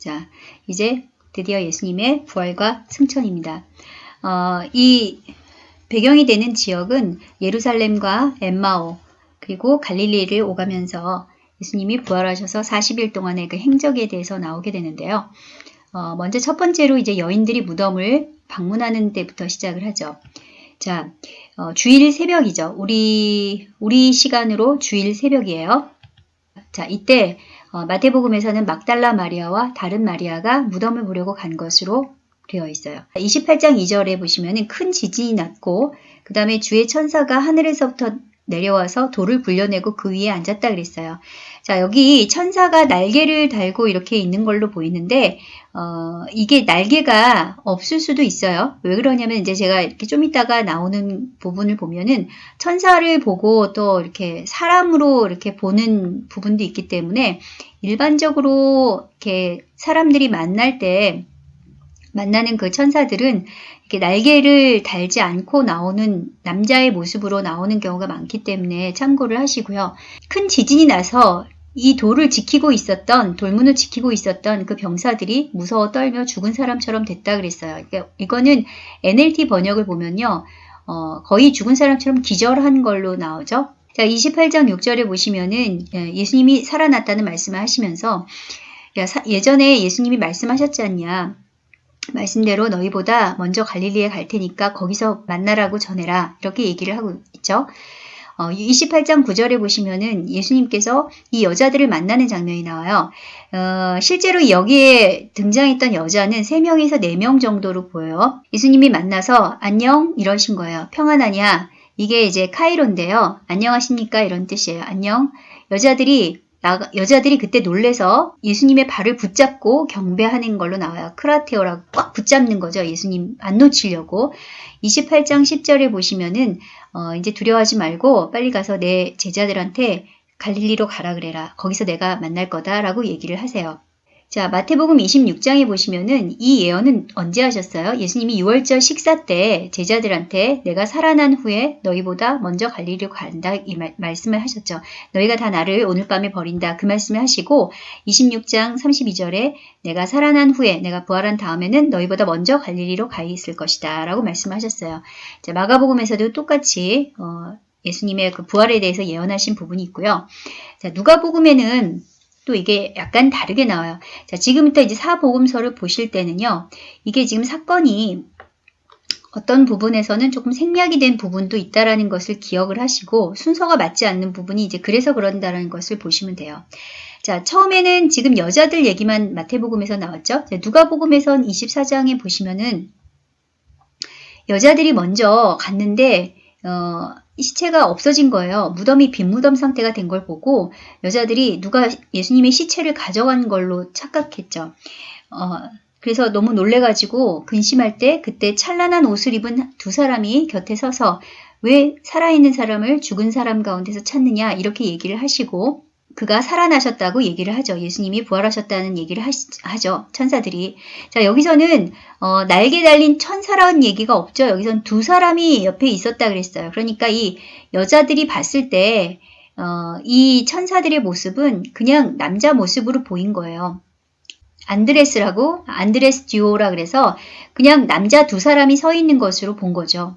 자, 이제 드디어 예수님의 부활과 승천입니다. 어, 이 배경이 되는 지역은 예루살렘과 엠마오 그리고 갈릴리를 오가면서 예수님이 부활하셔서 40일 동안의 그 행적에 대해서 나오게 되는데요. 어, 먼저 첫 번째로 이제 여인들이 무덤을 방문하는 때부터 시작을 하죠. 자, 어, 주일 새벽이죠. 우리 우리 시간으로 주일 새벽이에요. 자, 이때 어, 마태복음에서는 막달라 마리아와 다른 마리아가 무덤을 보려고 간 것으로 되어 있어요. 28장 2절에 보시면 큰 지진이 났고 그 다음에 주의 천사가 하늘에서부터 내려와서 돌을 굴려내고 그 위에 앉았다 그랬어요. 자 여기 천사가 날개를 달고 이렇게 있는 걸로 보이는데 어, 이게 날개가 없을 수도 있어요. 왜 그러냐면 이제 제가 이렇게 좀 이따가 나오는 부분을 보면은 천사를 보고 또 이렇게 사람으로 이렇게 보는 부분도 있기 때문에 일반적으로 이렇게 사람들이 만날 때 만나는 그 천사들은 이렇게 날개를 달지 않고 나오는 남자의 모습으로 나오는 경우가 많기 때문에 참고를 하시고요. 큰 지진이 나서 이 돌을 지키고 있었던 돌문을 지키고 있었던 그 병사들이 무서워 떨며 죽은 사람처럼 됐다 그랬어요. 그러니까 이거는 NLT 번역을 보면요. 어, 거의 죽은 사람처럼 기절한 걸로 나오죠. 자, 28장 6절에 보시면은 예, 예수님이 살아났다는 말씀을 하시면서 예전에 예수님이 말씀하셨지 않냐. 말씀대로 너희보다 먼저 갈릴리에 갈 테니까 거기서 만나라고 전해라. 이렇게 얘기를 하고 있죠. 어, 28장 9절에 보시면은 예수님께서 이 여자들을 만나는 장면이 나와요. 어, 실제로 여기에 등장했던 여자는 3명에서 4명 정도로 보여요. 예수님이 만나서 안녕 이러신 거예요. 평안하냐? 이게 이제 카이로인데요. 안녕하십니까? 이런 뜻이에요. 안녕. 여자들이 여자들이 그때 놀래서 예수님의 발을 붙잡고 경배하는 걸로 나와요. 크라테오라고 꽉 붙잡는 거죠. 예수님 안 놓치려고. 28장 10절에 보시면은 어, 이제 두려워하지 말고 빨리 가서 내 제자들한테 갈릴리로 가라 그래라. 거기서 내가 만날 거다라고 얘기를 하세요. 자, 마태복음 26장에 보시면은 이 예언은 언제 하셨어요? 예수님이 6월절 식사 때 제자들한테 내가 살아난 후에 너희보다 먼저 갈리로 간다 이 말, 말씀을 하셨죠. 너희가 다 나를 오늘 밤에 버린다 그 말씀을 하시고 26장 32절에 내가 살아난 후에 내가 부활한 다음에는 너희보다 먼저 갈릴리로 가 있을 것이다 라고 말씀하셨어요. 자, 마가복음에서도 똑같이 어, 예수님의 그 부활에 대해서 예언하신 부분이 있고요. 자, 누가복음에는 또 이게 약간 다르게 나와요. 자, 지금부터 이제 사복음서를 보실 때는요. 이게 지금 사건이 어떤 부분에서는 조금 생략이 된 부분도 있다라는 것을 기억을 하시고 순서가 맞지 않는 부분이 이제 그래서 그런다라는 것을 보시면 돼요. 자, 처음에는 지금 여자들 얘기만 마태복음에서 나왔죠. 누가복음에선 24장에 보시면은 여자들이 먼저 갔는데 어, 시체가 없어진 거예요. 무덤이 빈 무덤 상태가 된 걸 보고 여자들이 누가 예수님의 시체를 가져간 걸로 착각했죠. 어, 그래서 너무 놀래가지고 근심할 때 그때 찬란한 옷을 입은 두 사람이 곁에 서서 왜 살아있는 사람을 죽은 사람 가운데서 찾느냐 이렇게 얘기를 하시고 그가 살아나셨다고 얘기를 하죠. 예수님이 부활하셨다는 얘기를 하, 죠 천사들이. 자, 여기서는 어, 날개 달린 천사라는 얘기가 없죠. 여기선 두 사람이 옆에 있었다 그랬어요. 그러니까 이 여자들이 봤을 때, 어, 이 천사들의 모습은 그냥 남자 모습으로 보인 거예요. 안드레스라고, 안드레스 듀오라 그래서 그냥 남자 두 사람이 서 있는 것으로 본 거죠.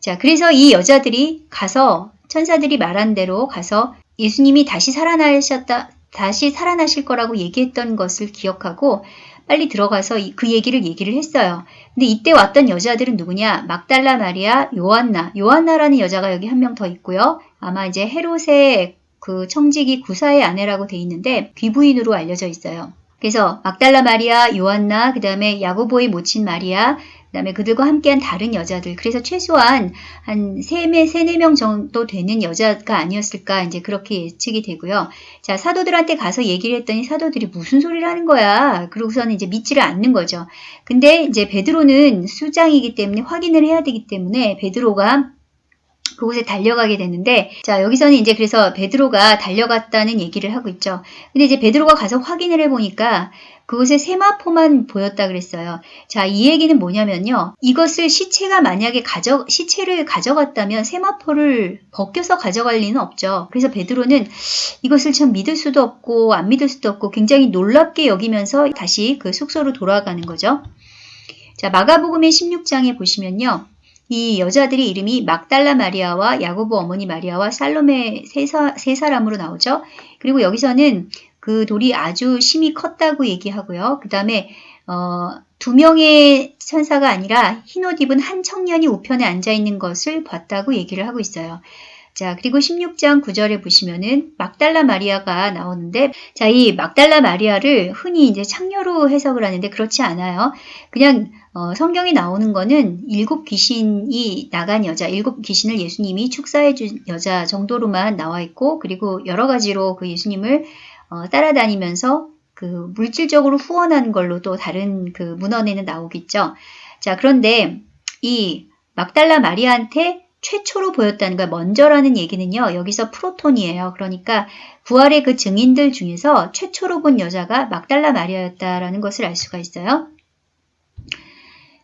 자, 그래서 이 여자들이 가서 천사들이 말한 대로 가서 예수님이 다시 살아나셨다, 다시 살아나실 거라고 얘기했던 것을 기억하고 빨리 들어가서 그 얘기를 얘기를 했어요. 근데 이때 왔던 여자들은 누구냐? 막달라 마리아, 요한나. 요한나라는 여자가 여기 한 명 더 있고요. 아마 이제 헤롯의 그 청지기 구사의 아내라고 돼 있는데 귀부인으로 알려져 있어요. 그래서 막달라 마리아, 요한나, 그 다음에 야고보의 모친 마리아, 그 다음에 그들과 함께한 다른 여자들. 그래서 최소한 한 3명, 3, 4명 정도 되는 여자가 아니었을까 이제 그렇게 예측이 되고요. 자, 사도들한테 가서 얘기를 했더니 사도들이 무슨 소리를 하는 거야. 그러고서는 이제 믿지를 않는 거죠. 근데 이제 베드로는 수장이기 때문에 확인을 해야 되기 때문에 베드로가 그곳에 달려가게 되는데 자 여기서는 이제 그래서 베드로가 달려갔다는 얘기를 하고 있죠. 근데 이제 베드로가 가서 확인을 해보니까 그곳에 세마포만 보였다 그랬어요. 자, 이 얘기는 뭐냐면요. 이것을 시체가 만약에 가져, 시체를 가져갔다면 세마포를 벗겨서 가져갈 리는 없죠. 그래서 베드로는 이것을 참 믿을 수도 없고 안 믿을 수도 없고 굉장히 놀랍게 여기면서 다시 그 숙소로 돌아가는 거죠. 자, 마가복음의 16장에 보시면요. 이 여자들의 이름이 막달라 마리아와 야고보 어머니 마리아와 살로메 세, 사, 세 사람으로 나오죠. 그리고 여기서는 그 돌이 아주 심히 컸다고 얘기하고요. 그 다음에 어, 두 명의 천사가 아니라 흰옷 입은 한 청년이 우편에 앉아 있는 것을 봤다고 얘기를 하고 있어요. 자, 그리고 16장 9절에 보시면은 막달라 마리아가 나오는데, 자, 이 막달라 마리아를 흔히 이제 창녀로 해석을 하는데 그렇지 않아요. 그냥 어, 성경에 나오는 거는 일곱 귀신이 나간 여자, 일곱 귀신을 예수님이 축사해 준 여자 정도로만 나와 있고, 그리고 여러 가지로 그 예수님을 어, 따라다니면서 그 물질적으로 후원하는 걸로 또 다른 그 문헌에는 나오겠죠. 자, 그런데 이 막달라 마리아한테 최초로 보였다는 걸 먼저라는 얘기는요. 여기서 프로톤이에요. 그러니까 부활의 그 증인들 중에서 최초로 본 여자가 막달라 마리아였다라는 것을 알 수가 있어요.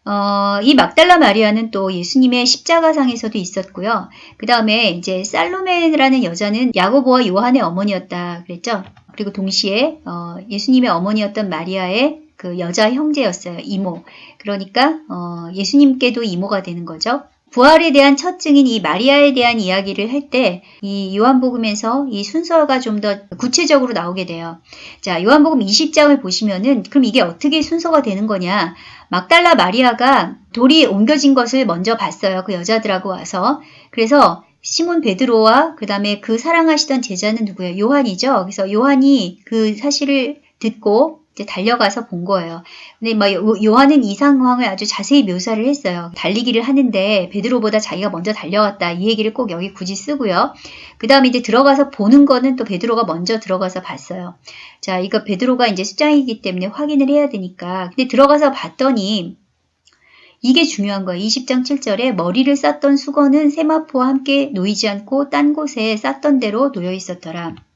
어, 이 막달라 마리아는 또 예수님의 십자가상에서도 있었고요. 그 다음에 이제 살로메라는 여자는 야고보와 요한의 어머니였다 그랬죠. 그리고 동시에 어, 예수님의 어머니였던 마리아의 그 여자 형제였어요. 이모. 그러니까 어, 예수님께도 이모가 되는 거죠. 부활에 대한 첫 증인 이 마리아에 대한 이야기를 할 때 이 요한복음에서 이 순서가 좀 더 구체적으로 나오게 돼요. 자, 요한복음 20장을 보시면은 그럼 이게 어떻게 순서가 되는 거냐? 막달라 마리아가 돌이 옮겨진 것을 먼저 봤어요. 그 여자들하고 와서. 그래서 시몬 베드로와 그 다음에 그 사랑하시던 제자는 누구예요? 요한이죠. 그래서 요한이 그 사실을 듣고 이제 달려가서 본 거예요. 근데 막 요한은 이 상황을 아주 자세히 묘사를 했어요. 달리기를 하는데 베드로보다 자기가 먼저 달려갔다. 이 얘기를 꼭 여기 굳이 쓰고요. 그 다음에 이제 들어가서 보는 거는 또 베드로가 먼저 들어가서 봤어요. 자, 이거 베드로가 이제 수장이기 때문에 확인을 해야 되니까. 근데 들어가서 봤더니 이게 중요한 거예요. 20장 7절에 머리를 쌌던 수건은 세마포와 함께 놓이지 않고 딴 곳에 쌌던 대로 놓여 있었더라.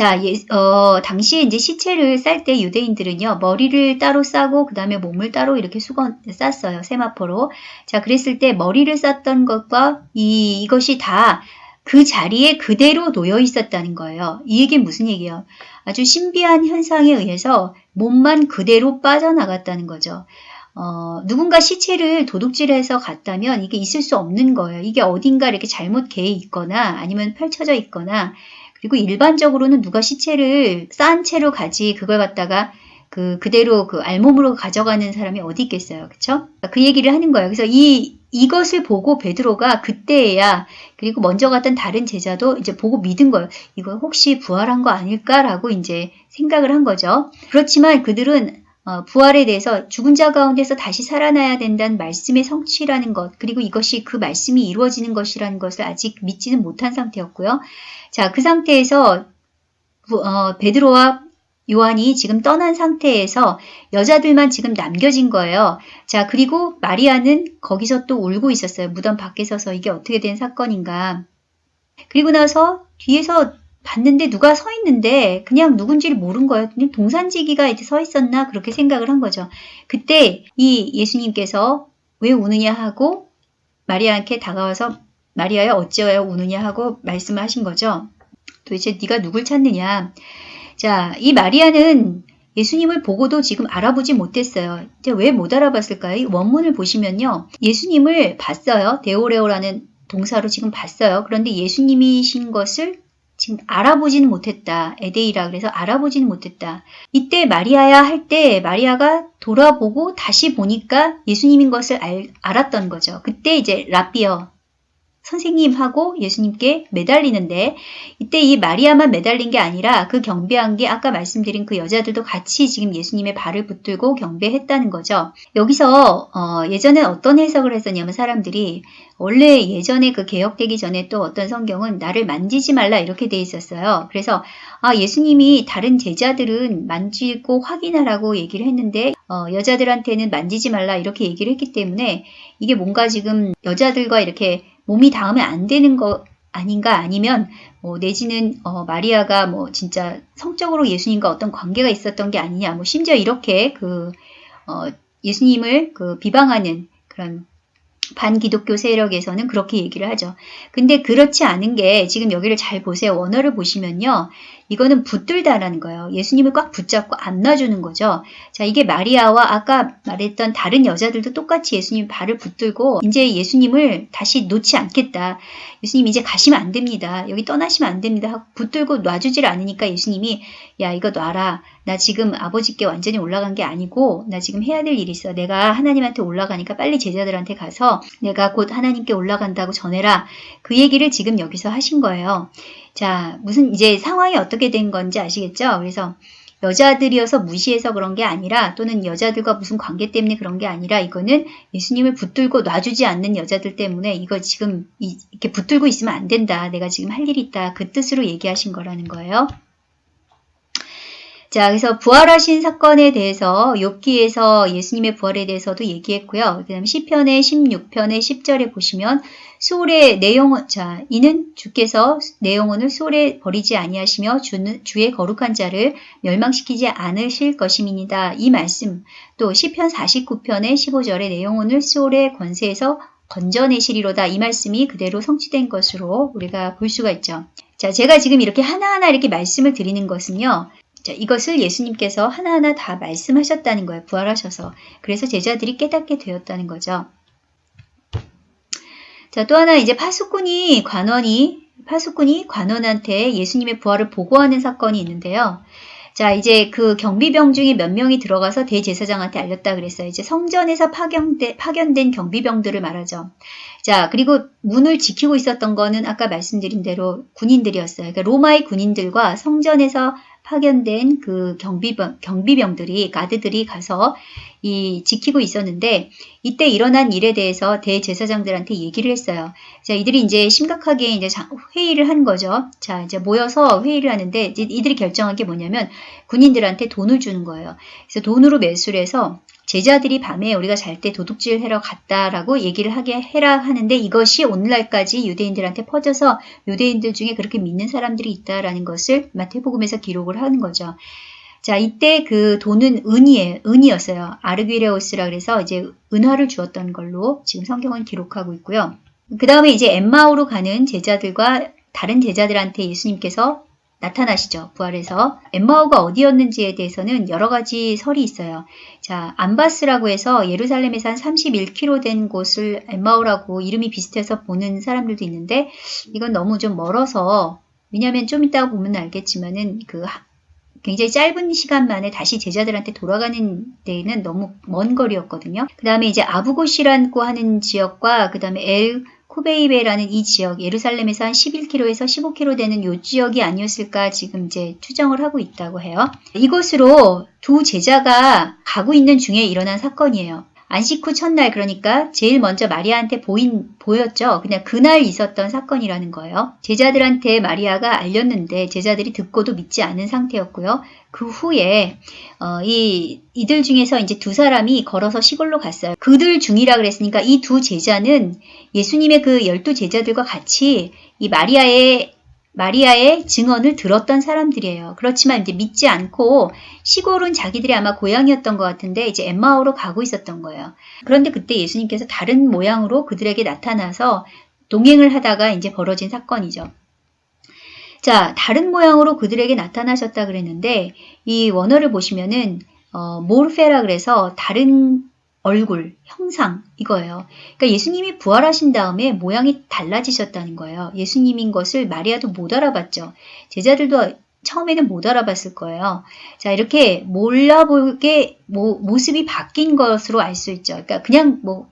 자, 예, 어, 당시에 이제 시체를 쌀 때 유대인들은요, 머리를 따로 싸고, 그 다음에 몸을 따로 이렇게 수건, 쌌어요. 세마포로. 자, 그랬을 때 머리를 쌌던 것과 이, 이것이 다 그 자리에 그대로 놓여 있었다는 거예요. 이 얘기는 무슨 얘기예요? 아주 신비한 현상에 의해서 몸만 그대로 빠져나갔다는 거죠. 어, 누군가 시체를 도둑질해서 갔다면 이게 있을 수 없는 거예요. 이게 어딘가 이렇게 잘못 개에 있거나 아니면 펼쳐져 있거나 그리고 일반적으로는 누가 시체를 쌓은 채로 가지 그걸 갖다가 그 그대로 그 알몸으로 가져가는 사람이 어디 있겠어요. 그쵸? 그 얘기를 하는 거예요. 그래서 이 이것을 보고 베드로가 그때야 그리고 먼저 갔던 다른 제자도 이제 보고 믿은 거예요. 이거 혹시 부활한 거 아닐까라고 이제 생각을 한 거죠. 그렇지만 그들은 어, 부활에 대해서 죽은 자 가운데서 다시 살아나야 된다는 말씀의 성취라는 것, 그리고 이것이 그 말씀이 이루어지는 것이라는 것을 아직 믿지는 못한 상태였고요. 자, 그 상태에서 어, 베드로와 요한이 지금 떠난 상태에서 여자들만 지금 남겨진 거예요. 자, 그리고 마리아는 거기서 또 울고 있었어요. 무덤 밖에 서서 이게 어떻게 된 사건인가. 그리고 나서 뒤에서 봤는데 누가 서 있는데 그냥 누군지를 모른 거예요. 그냥 동산지기가 이제 서 있었나 그렇게 생각을 한 거죠. 그때 이 예수님께서 왜 우느냐 하고 마리아한테 다가와서 마리아야 어찌하여 우느냐 하고 말씀을 하신 거죠. 도대체 네가 누굴 찾느냐. 자, 이 마리아는 예수님을 보고도 지금 알아보지 못했어요. 왜 못 알아봤을까요? 원문을 보시면요. 예수님을 봤어요. 데오레오라는 동사로 지금 봤어요. 그런데 예수님이신 것을 지금 알아보지는 못했다. 에데이라 그래서 알아보지는 못했다. 이때 마리아야 할 때 마리아가 돌아보고 다시 보니까 예수님인 것을 알, 알았던 거죠. 그때 이제 라비어 선생님하고 예수님께 매달리는데 이때 이 마리아만 매달린 게 아니라 그 경배한 게 아까 말씀드린 그 여자들도 같이 지금 예수님의 발을 붙들고 경배했다는 거죠. 여기서 어, 예전에 어떤 해석을 했었냐면 사람들이 원래 예전에 그 개혁되기 전에 또 어떤 성경은 나를 만지지 말라 이렇게 돼 있었어요. 그래서 아 예수님이 다른 제자들은 만지고 확인하라고 얘기를 했는데 어, 여자들한테는 만지지 말라 이렇게 얘기를 했기 때문에 이게 뭔가 지금 여자들과 이렇게 몸이 닿으면 안 되는 거 아닌가 아니면 뭐 내지는 어, 마리아가 뭐 진짜 성적으로 예수님과 어떤 관계가 있었던 게 아니냐 뭐 심지어 이렇게 그 어, 예수님을 그 비방하는 그런 반기독교 세력에서는 그렇게 얘기를 하죠. 근데 그렇지 않은 게 지금 여기를 잘 보세요. 원어를 보시면요. 이거는 붙들다라는 거예요. 예수님을 꽉 붙잡고 안 놔주는 거죠. 자, 이게 마리아와 아까 말했던 다른 여자들도 똑같이 예수님 발을 붙들고 이제 예수님을 다시 놓지 않겠다. 예수님 이제 가시면 안 됩니다. 여기 떠나시면 안 됩니다. 하고 붙들고 놔주질 않으니까 예수님이 야, 이거 놔라. 나 지금 아버지께 완전히 올라간 게 아니고 나 지금 해야 될 일이 있어. 내가 하나님한테 올라가니까 빨리 제자들한테 가서 내가 곧 하나님께 올라간다고 전해라. 그 얘기를 지금 여기서 하신 거예요. 자, 무슨 이제 상황이 어떻게 된 건지 아시겠죠? 그래서 여자들이어서 무시해서 그런 게 아니라 또는 여자들과 무슨 관계 때문에 그런 게 아니라 이거는 예수님을 붙들고 놔주지 않는 여자들 때문에 이거 지금 이렇게 붙들고 있으면 안 된다. 내가 지금 할 일이 있다. 그 뜻으로 얘기하신 거라는 거예요. 자, 그래서 부활하신 사건에 대해서 욥기에서 예수님의 부활에 대해서도 얘기했고요. 그다음 시편의 16편의 10절에 보시면 수월의 내용은 자, 이는 주께서 내 영혼을 수월에 버리지 아니하시며 주는 주의 거룩한 자를 멸망시키지 않으실 것임이니다. 이 말씀 또 시편 49편의 15절에 내 영혼을 수월의 권세에서 건져내시리로다. 이 말씀이 그대로 성취된 것으로 우리가 볼 수가 있죠. 자, 제가 지금 이렇게 하나하나 이렇게 말씀을 드리는 것은요. 자, 이것을 예수님께서 하나하나 다 말씀하셨다는 거예요. 부활하셔서. 그래서 제자들이 깨닫게 되었다는 거죠. 자, 또 하나 이제 파수꾼이 관원이 파수꾼이 관원한테 예수님의 부활을 보고하는 사건이 있는데요. 자, 이제 그 경비병 중에 몇 명이 들어가서 대제사장한테 알렸다 그랬어요. 이제 성전에서 파견된, 파견된 경비병들을 말하죠. 자, 그리고 문을 지키고 있었던 거는 아까 말씀드린 대로 군인들이었어요. 그러니까 로마의 군인들과 성전에서 파견된 그 경비병, 경비병들이, 가드들이 가서 이 지키고 있었는데 이때 일어난 일에 대해서 대제사장들한테 얘기를 했어요. 자, 이들이 이제 심각하게 이제 회의를 한 거죠. 자, 이제 모여서 회의를 하는데 이들이 결정한 게 뭐냐면 군인들한테 돈을 주는 거예요. 그래서 돈으로 매수를 해서 제자들이 밤에 우리가 잘 때 도둑질 하러 갔다라고 얘기를 하게 해라 하는데 이것이 오늘날까지 유대인들한테 퍼져서 유대인들 중에 그렇게 믿는 사람들이 있다라는 것을 마태복음에서 기록을 하는 거죠. 자, 이때 그 돈은 은이에요. 은이었어요. 아르귀레오스라 그래서 이제 은화를 주었던 걸로 지금 성경은 기록하고 있고요. 그 다음에 이제 엠마오로 가는 제자들과 다른 제자들한테 예수님께서 나타나시죠. 부활해서. 엠마오가 어디였는지에 대해서는 여러 가지 설이 있어요. 자, 안바스라고 해서 예루살렘에서 한 31km 된 곳을 엠마오라고 이름이 비슷해서 보는 사람들도 있는데 이건 너무 좀 멀어서 왜냐하면 좀 이따가 보면 알겠지만은 그 굉장히 짧은 시간 만에 다시 제자들한테 돌아가는 데는 너무 먼 거리였거든요. 그 다음에 이제 아부고시라고 하는 지역과 그 다음에 엘 코베이베라는 이 지역, 예루살렘에서 한 11km에서 15km 되는 이 지역이 아니었을까 지금 이제 추정을 하고 있다고 해요. 이곳으로 두 제자가 가고 있는 중에 일어난 사건이에요. 안식 후 첫날 그러니까 제일 먼저 마리아한테 보인 보였죠. 그냥 그날 있었던 사건이라는 거예요. 제자들한테 마리아가 알렸는데 제자들이 듣고도 믿지 않은 상태였고요. 그 후에 어, 이 이들 중에서 이제 두 사람이 걸어서 시골로 갔어요. 그들 중이라 그랬으니까 이 두 제자는 예수님의 그 열두 제자들과 같이 이 마리아의 마리아의 증언을 들었던 사람들이에요. 그렇지만 이제 믿지 않고 시골은 자기들이 아마 고향이었던 것 같은데 이제 엠마오로 가고 있었던 거예요. 그런데 그때 예수님께서 다른 모양으로 그들에게 나타나서 동행을 하다가 이제 벌어진 사건이죠. 자, 다른 모양으로 그들에게 나타나셨다 그랬는데 이 원어를 보시면은 어, 모르페라 그래서 다른 얼굴, 형상 이거예요. 그러니까 예수님이 부활하신 다음에 모양이 달라지셨다는 거예요. 예수님인 것을 마리아도 못 알아봤죠. 제자들도 처음에는 못 알아봤을 거예요. 자, 이렇게 몰라보게 모, 모습이 바뀐 것으로 알 수 있죠. 그러니까 그냥 뭐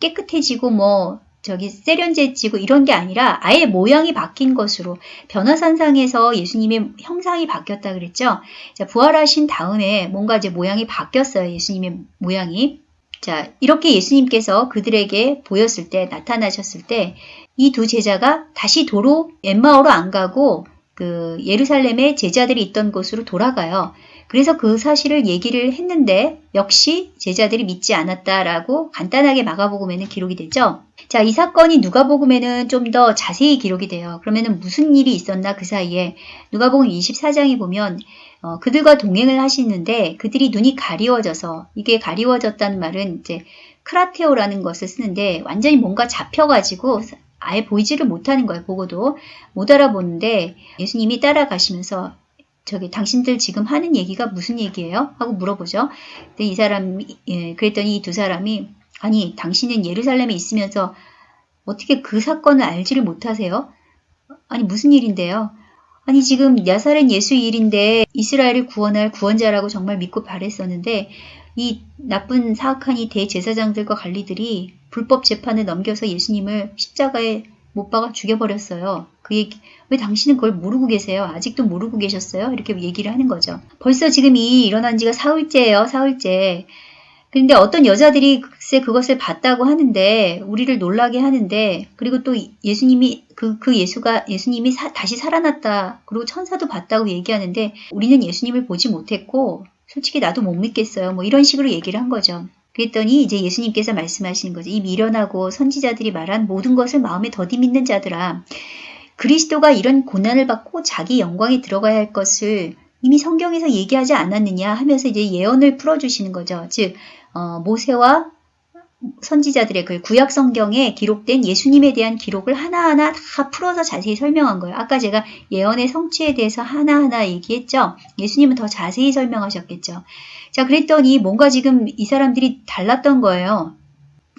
깨끗해지고 뭐 저기 세련돼지고 이런 게 아니라 아예 모양이 바뀐 것으로 변화산상에서 예수님의 형상이 바뀌었다 그랬죠. 자, 부활하신 다음에 뭔가 이제 모양이 바뀌었어요. 예수님의 모양이. 자, 이렇게 예수님께서 그들에게 보였을 때, 나타나셨을 때, 이 두 제자가 다시 도로 엠마오로 안 가고 그 예루살렘에 제자들이 있던 곳으로 돌아가요. 그래서 그 사실을 얘기를 했는데 역시 제자들이 믿지 않았다라고 간단하게 마가복음에는 기록이 되죠. 자, 이 사건이 누가복음에는 좀 더 자세히 기록이 돼요. 그러면은 무슨 일이 있었나 그 사이에 누가복음 24장에 보면 어, 그들과 동행을 하시는데 그들이 눈이 가리워져서 이게 가리워졌다는 말은 이제 크라테오라는 것을 쓰는데 완전히 뭔가 잡혀가지고 아예 보이지를 못하는 거예요. 보고도 못 알아보는데 예수님이 따라가시면서 저기 당신들 지금 하는 얘기가 무슨 얘기예요? 하고 물어보죠. 근데 이 사람이 예, 그랬더니 이 두 사람이 아니 당신은 예루살렘에 있으면서 어떻게 그 사건을 알지를 못하세요? 아니 무슨 일인데요? 아니 지금 나사렛 예수 일인데 이스라엘을 구원할 구원자라고 정말 믿고 바랬었는데 이 나쁜 사악한 이 대제사장들과 관리들이 불법 재판을 넘겨서 예수님을 십자가에 못 박아 죽여버렸어요. 그 얘기, 왜 당신은 그걸 모르고 계세요? 아직도 모르고 계셨어요? 이렇게 얘기를 하는 거죠. 벌써 지금 이 일어난 지가 사흘째예요, 사흘째. 근데 어떤 여자들이 글쎄 그것을 봤다고 하는데 우리를 놀라게 하는데 그리고 또 예수님이 그, 그 예수가 예수님이 사, 다시 살아났다 그리고 천사도 봤다고 얘기하는데 우리는 예수님을 보지 못했고 솔직히 나도 못 믿겠어요 뭐 이런 식으로 얘기를 한 거죠 그랬더니 이제 예수님께서 말씀하시는 거죠 이 미련하고 선지자들이 말한 모든 것을 마음에 더디 믿는 자들아 그리스도가 이런 고난을 받고 자기 영광에 들어가야 할 것을 이미 성경에서 얘기하지 않았느냐 하면서 이제 예언을 풀어주시는 거죠. 즉 어, 모세와 선지자들의 그 구약 성경에 기록된 예수님에 대한 기록을 하나하나 다 풀어서 자세히 설명한 거예요. 아까 제가 예언의 성취에 대해서 하나하나 얘기했죠. 예수님은 더 자세히 설명하셨겠죠. 자, 그랬더니 뭔가 지금 이 사람들이 달랐던 거예요.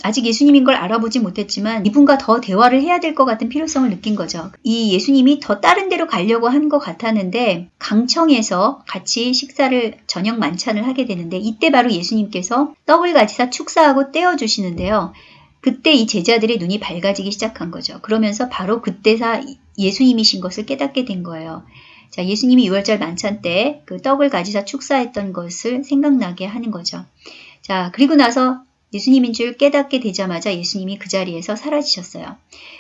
아직 예수님인 걸 알아보지 못했지만 이분과 더 대화를 해야 될 것 같은 필요성을 느낀 거죠. 이 예수님이 더 다른 데로 가려고 한 것 같았는데 강청에서 같이 식사를 저녁 만찬을 하게 되는데 이때 바로 예수님께서 떡을 가지사 축사하고 떼어 주시는데요. 그때 이 제자들의 눈이 밝아지기 시작한 거죠. 그러면서 바로 그때사 예수님이신 것을 깨닫게 된 거예요. 자, 예수님이 6월절 만찬 때 그 떡을 가지사 축사했던 것을 생각나게 하는 거죠. 자, 그리고 나서 예수님인 줄 깨닫게 되자마자 예수님이 그 자리에서 사라지셨어요.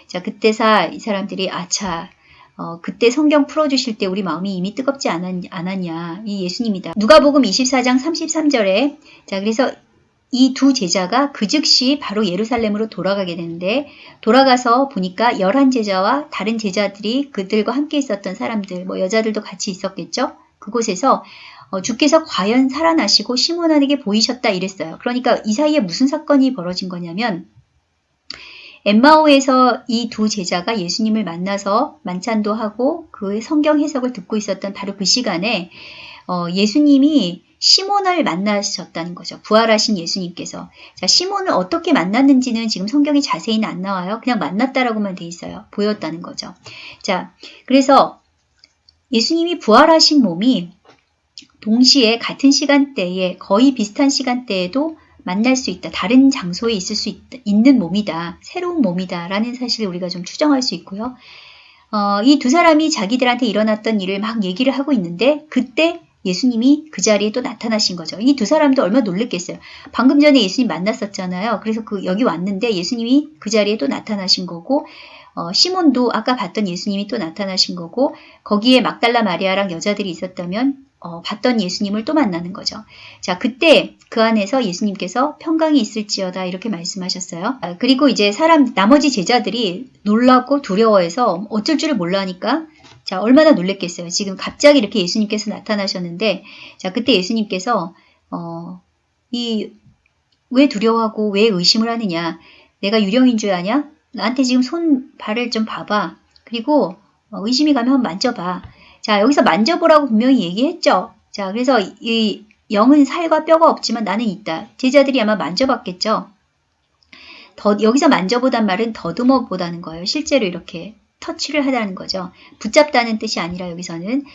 자, 그때사 이 사람들이 아차, 어, 그때 성경 풀어주실 때 우리 마음이 이미 뜨겁지 않았, 않았 냐. 이 예수님이다. 누가복음 24장 33절에 자, 그래서 이 두 제자가 그 즉시 바로 예루살렘으로 돌아가게 되는데 돌아가서 보니까 열한 제자와 다른 제자들이 그들과 함께 있었던 사람들, 뭐 여자들도 같이 있었겠죠? 그곳에서 어, 주께서 과연 살아나시고 시몬에게 보이셨다 이랬어요. 그러니까 이 사이에 무슨 사건이 벌어진 거냐면 엠마오에서 이 두 제자가 예수님을 만나서 만찬도 하고 그 성경 해석을 듣고 있었던 바로 그 시간에 어, 예수님이 시몬을 만나셨다는 거죠. 부활하신 예수님께서. 자, 시몬을 어떻게 만났는지는 지금 성경이 자세히는 안 나와요. 그냥 만났다라고만 돼 있어요. 보였다는 거죠. 자, 그래서 예수님이 부활하신 몸이 동시에 같은 시간대에 거의 비슷한 시간대에도 만날 수 있다. 다른 장소에 있을 수 있, 는 몸이다. 새로운 몸이다. 라는 사실을 우리가 좀 추정할 수 있고요. 어, 이 두 사람이 자기들한테 일어났던 일을 막 얘기를 하고 있는데 그때 예수님이 그 자리에 또 나타나신 거죠. 이 두 사람도 얼마나 놀랬겠어요. 방금 전에 예수님 만났었잖아요. 그래서 그 여기 왔는데 예수님이 그 자리에 또 나타나신 거고 어, 시몬도 아까 봤던 예수님이 또 나타나신 거고 거기에 막달라 마리아랑 여자들이 있었다면 어, 봤던 예수님을 또 만나는 거죠. 자, 그때 그 안에서 예수님께서 평강이 있을지어다 이렇게 말씀하셨어요. 아, 그리고 이제 사람 나머지 제자들이 놀랍고 두려워해서 어쩔 줄을 몰라 하니까 자, 얼마나 놀랬겠어요. 지금 갑자기 이렇게 예수님께서 나타나셨는데 자, 그때 예수님께서 어, 이 왜 두려워하고 왜 의심을 하느냐? 내가 유령인 줄 아냐? 나한테 지금 손 발을 좀 봐봐. 그리고 어, 의심이 가면 만져봐. 자, 여기서 만져보라고 분명히 얘기했죠. 자, 그래서 이 영은 살과 뼈가 없지만 나는 있다. 제자들이 아마 만져봤겠죠. 더, 여기서 만져보단 말은 더듬어 보다는 거예요. 실제로 이렇게 터치를 하다는 거죠. 붙잡다는 뜻이 아니라 여기서는.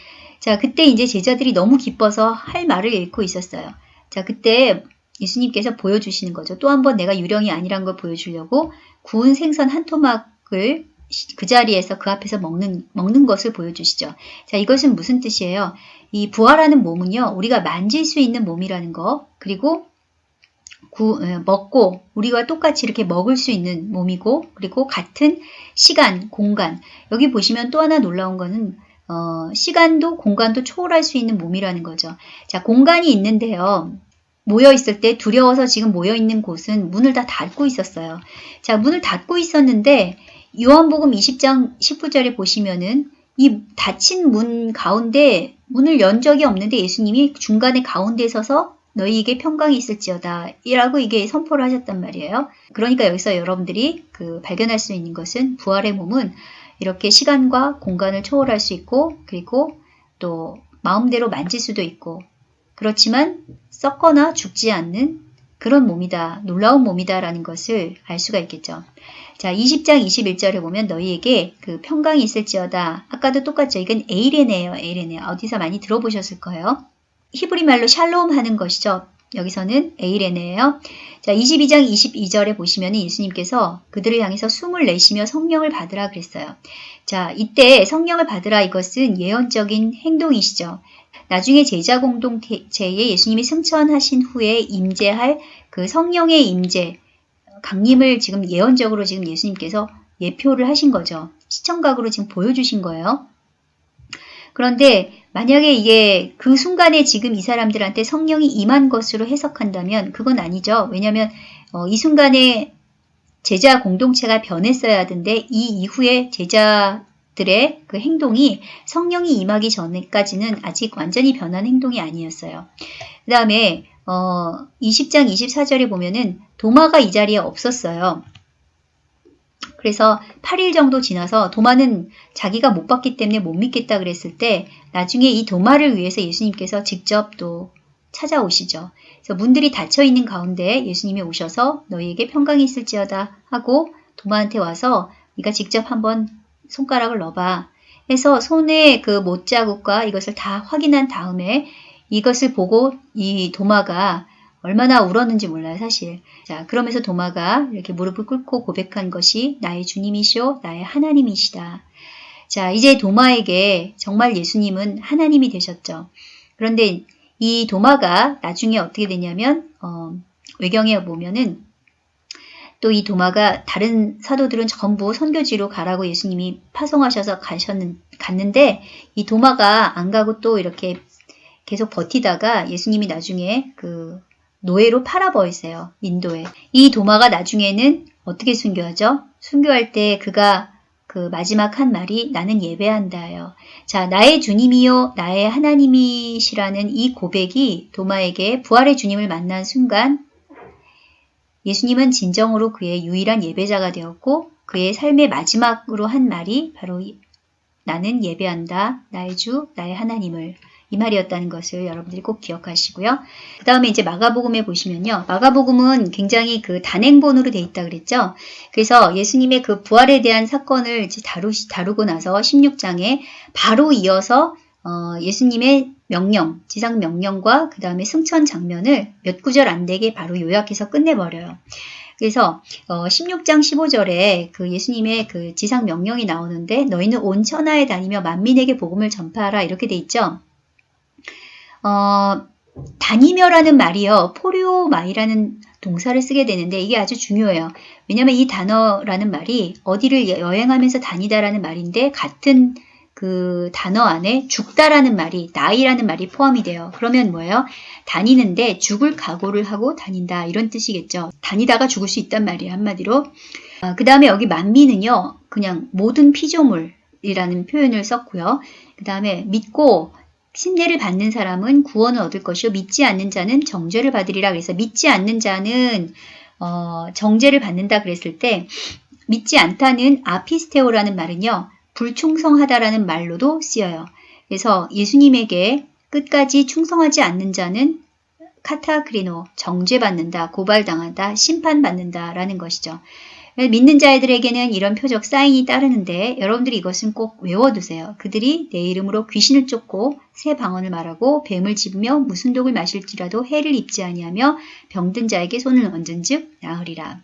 자, 그때 이제 제자들이 너무 기뻐서 할 말을 잃고 있었어요. 자, 그때 예수님께서 보여주시는 거죠. 또 한 번 내가 유령이 아니란 걸 보여주려고 구운 생선 한 토막을 그 자리에서 그 앞에서 먹는, 먹는 것을 보여주시죠. 자, 이것은 무슨 뜻이에요? 이 부활하는 몸은요, 우리가 만질 수 있는 몸이라는 거, 그리고 구, 먹고 우리와 똑같이 이렇게 먹을 수 있는 몸이고, 그리고 같은 시간, 공간. 여기 보시면 또 하나 놀라운 거는, 어, 시간도 공간도 초월할 수 있는 몸이라는 거죠. 자, 공간이 있는데요. 모여 있을 때 두려워서 지금 모여 있는 곳은 문을 다 닫고 있었어요. 자, 문을 닫고 있었는데 요한복음 20장 19절에 보시면은 이 닫힌 문 가운데 문을 연 적이 없는데 예수님이 중간에 가운데 서서 너희에게 평강이 있을지어다 이라고 이게 선포를 하셨단 말이에요. 그러니까 여기서 여러분들이 그 발견할 수 있는 것은 부활의 몸은 이렇게 시간과 공간을 초월할 수 있고 그리고 또 마음대로 만질 수도 있고 그렇지만 썩거나 죽지 않는 그런 몸이다. 놀라운 몸이다라는 것을 알 수가 있겠죠. 자, 20장 21절에 보면 너희에게 그 평강이 있을지어다. 아까도 똑같죠. 이건 에이레네예요. 에이레네. 어디서 많이 들어보셨을 거예요. 히브리 말로 샬롬 하는 것이죠. 여기서는 에이레네예요. 자, 22장 22절에 보시면 예수님께서 그들을 향해서 숨을 내쉬며 성령을 받으라 그랬어요. 자, 이때 성령을 받으라 이것은 예언적인 행동이시죠. 나중에 제자 공동체에 예수님이 승천하신 후에 임재할 그 성령의 임재, 강림을 지금 예언적으로 지금 예수님께서 예표를 하신 거죠. 시청각으로 지금 보여주신 거예요. 그런데 만약에 이게 그 순간에 지금 이 사람들한테 성령이 임한 것으로 해석한다면 그건 아니죠. 왜냐하면 어, 이 순간에 제자 공동체가 변했어야 하던데 이 이후에 제자 들의 그 행동이 성령이 임하기 전까지는 아직 완전히 변한 행동이 아니었어요. 그 다음에 어, 20장 24절에 보면은 도마가 이 자리에 없었어요. 그래서 8일 정도 지나서 도마는 자기가 못 봤기 때문에 못 믿겠다 그랬을 때 나중에 이 도마를 위해서 예수님께서 직접 또 찾아오시죠. 그래서 문들이 닫혀 있는 가운데 예수님이 오셔서 너희에게 평강이 있을지어다 하고 도마한테 와서 네가 직접 한번 손가락을 넣어봐 해서 손에 그 못자국과 이것을 다 확인한 다음에 이것을 보고 이 도마가 얼마나 울었는지 몰라요, 사실. 자, 그러면서 도마가 이렇게 무릎을 꿇고 고백한 것이 나의 주님이시오, 나의 하나님이시다. 자, 이제 도마에게 정말 예수님은 하나님이 되셨죠. 그런데 이 도마가 나중에 어떻게 되냐면, 어, 외경에 보면은 또 이 도마가 다른 사도들은 전부 선교지로 가라고 예수님이 파송하셔서 가셨는, 갔는데 이 도마가 안 가고 또 이렇게 계속 버티다가 예수님이 나중에 그 노예로 팔아버리세요. 인도에. 이 도마가 나중에는 어떻게 순교하죠? 순교할 때 그가 그 마지막 한 말이 나는 예배한다요. 자, 나의 주님이요, 나의 하나님이시라는 이 고백이 도마에게 부활의 주님을 만난 순간 예수님은 진정으로 그의 유일한 예배자가 되었고 그의 삶의 마지막으로 한 말이 바로 나는 예배한다, 나의 주, 나의 하나님을. 이 말이었다는 것을 여러분들이 꼭 기억하시고요. 그 다음에 이제 마가복음에 보시면요. 마가복음은 굉장히 그 단행본으로 돼 있다 그랬죠. 그래서 예수님의 그 부활에 대한 사건을 이제 다루, 다루고 나서 16장에 바로 이어서 어, 예수님의 명령, 지상 명령과 그 다음에 승천 장면을 몇 구절 안 되게 바로 요약해서 끝내버려요. 그래서 어, 16장 15절에 그 예수님의 그 지상 명령이 나오는데 너희는 온 천하에 다니며 만민에게 복음을 전파하라 이렇게 돼 있죠. 어, 다니며라는 말이요. 포리오마이라는 동사를 쓰게 되는데 이게 아주 중요해요. 왜냐하면 이 단어라는 말이 어디를 여행하면서 다니다라는 말인데 같은 그 단어 안에 죽다라는 말이 나이라는 말이 포함이 돼요. 그러면 뭐예요? 다니는데 죽을 각오를 하고 다닌다 이런 뜻이겠죠. 다니다가 죽을 수 있단 말이에요. 한마디로. 아, 그 다음에 여기 만미는요. 그냥 모든 피조물이라는 표현을 썼고요. 그 다음에 믿고 신뢰를 받는 사람은 구원을 얻을 것이요 믿지 않는 자는 정죄를 받으리라 그래서 믿지 않는 자는 어, 정죄를 받는다 그랬을 때 믿지 않다는 아피스테오라는 말은요 불충성하다라는 말로도 쓰여요. 그래서 예수님에게 끝까지 충성하지 않는 자는 카타크리노 정죄받는다, 고발당한다, 심판받는다라는 것이죠. 믿는 자들에게는 이런 표적 사인이 따르는데 여러분들이 이것은 꼭 외워두세요. 그들이 내 이름으로 귀신을 쫓고 새 방언을 말하고 뱀을 집으며 무슨 독을 마실지라도 해를 입지 아니하며 병든 자에게 손을 얹은 즉 나으리라.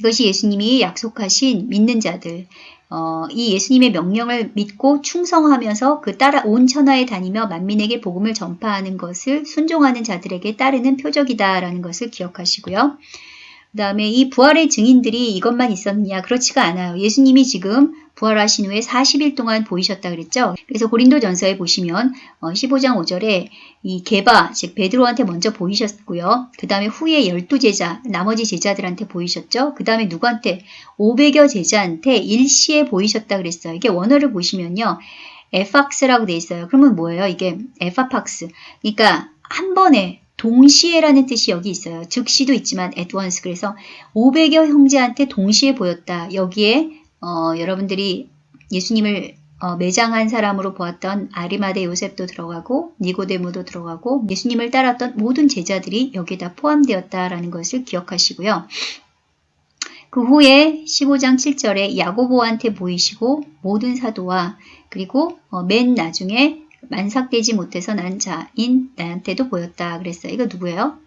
이것이 예수님이 약속하신 믿는 자들, 어, 이 예수님의 명령을 믿고 충성하면서 그 따라 온 천하에 다니며 만민에게 복음을 전파하는 것을 순종하는 자들에게 따르는 표적이다라는 것을 기억하시고요. 그 다음에 이 부활의 증인들이 이것만 있었느냐? 그렇지가 않아요. 예수님이 지금 부활하신 후에 40일 동안 보이셨다 그랬죠. 그래서 고린도 전서에 보시면 15장 5절에 이 게바, 즉 베드로한테 먼저 보이셨고요. 그 다음에 후에 12제자, 나머지 제자들한테 보이셨죠. 그 다음에 누구한테? 500여 제자한테 일시에 보이셨다 그랬어요. 이게 원어를 보시면요. 에팍스라고 돼 있어요. 그러면 뭐예요? 이게 에파팍스. 그러니까 한 번에 동시에라는 뜻이 여기 있어요. 즉시도 있지만 at. 그래서 500여 형제한테 동시에 보였다. 여기에 어, 여러분들이 예수님을 어, 매장한 사람으로 보았던 아리마대 요셉도 들어가고 니고데모도 들어가고 예수님을 따랐던 모든 제자들이 여기에 다 포함되었다라는 것을 기억하시고요. 그 후에 15장 7절에 야고보한테 보이시고 모든 사도와 그리고 어, 맨 나중에 만삭되지 못해서 난 자인 나한테도 보였다 그랬어요. 이거 누구예요?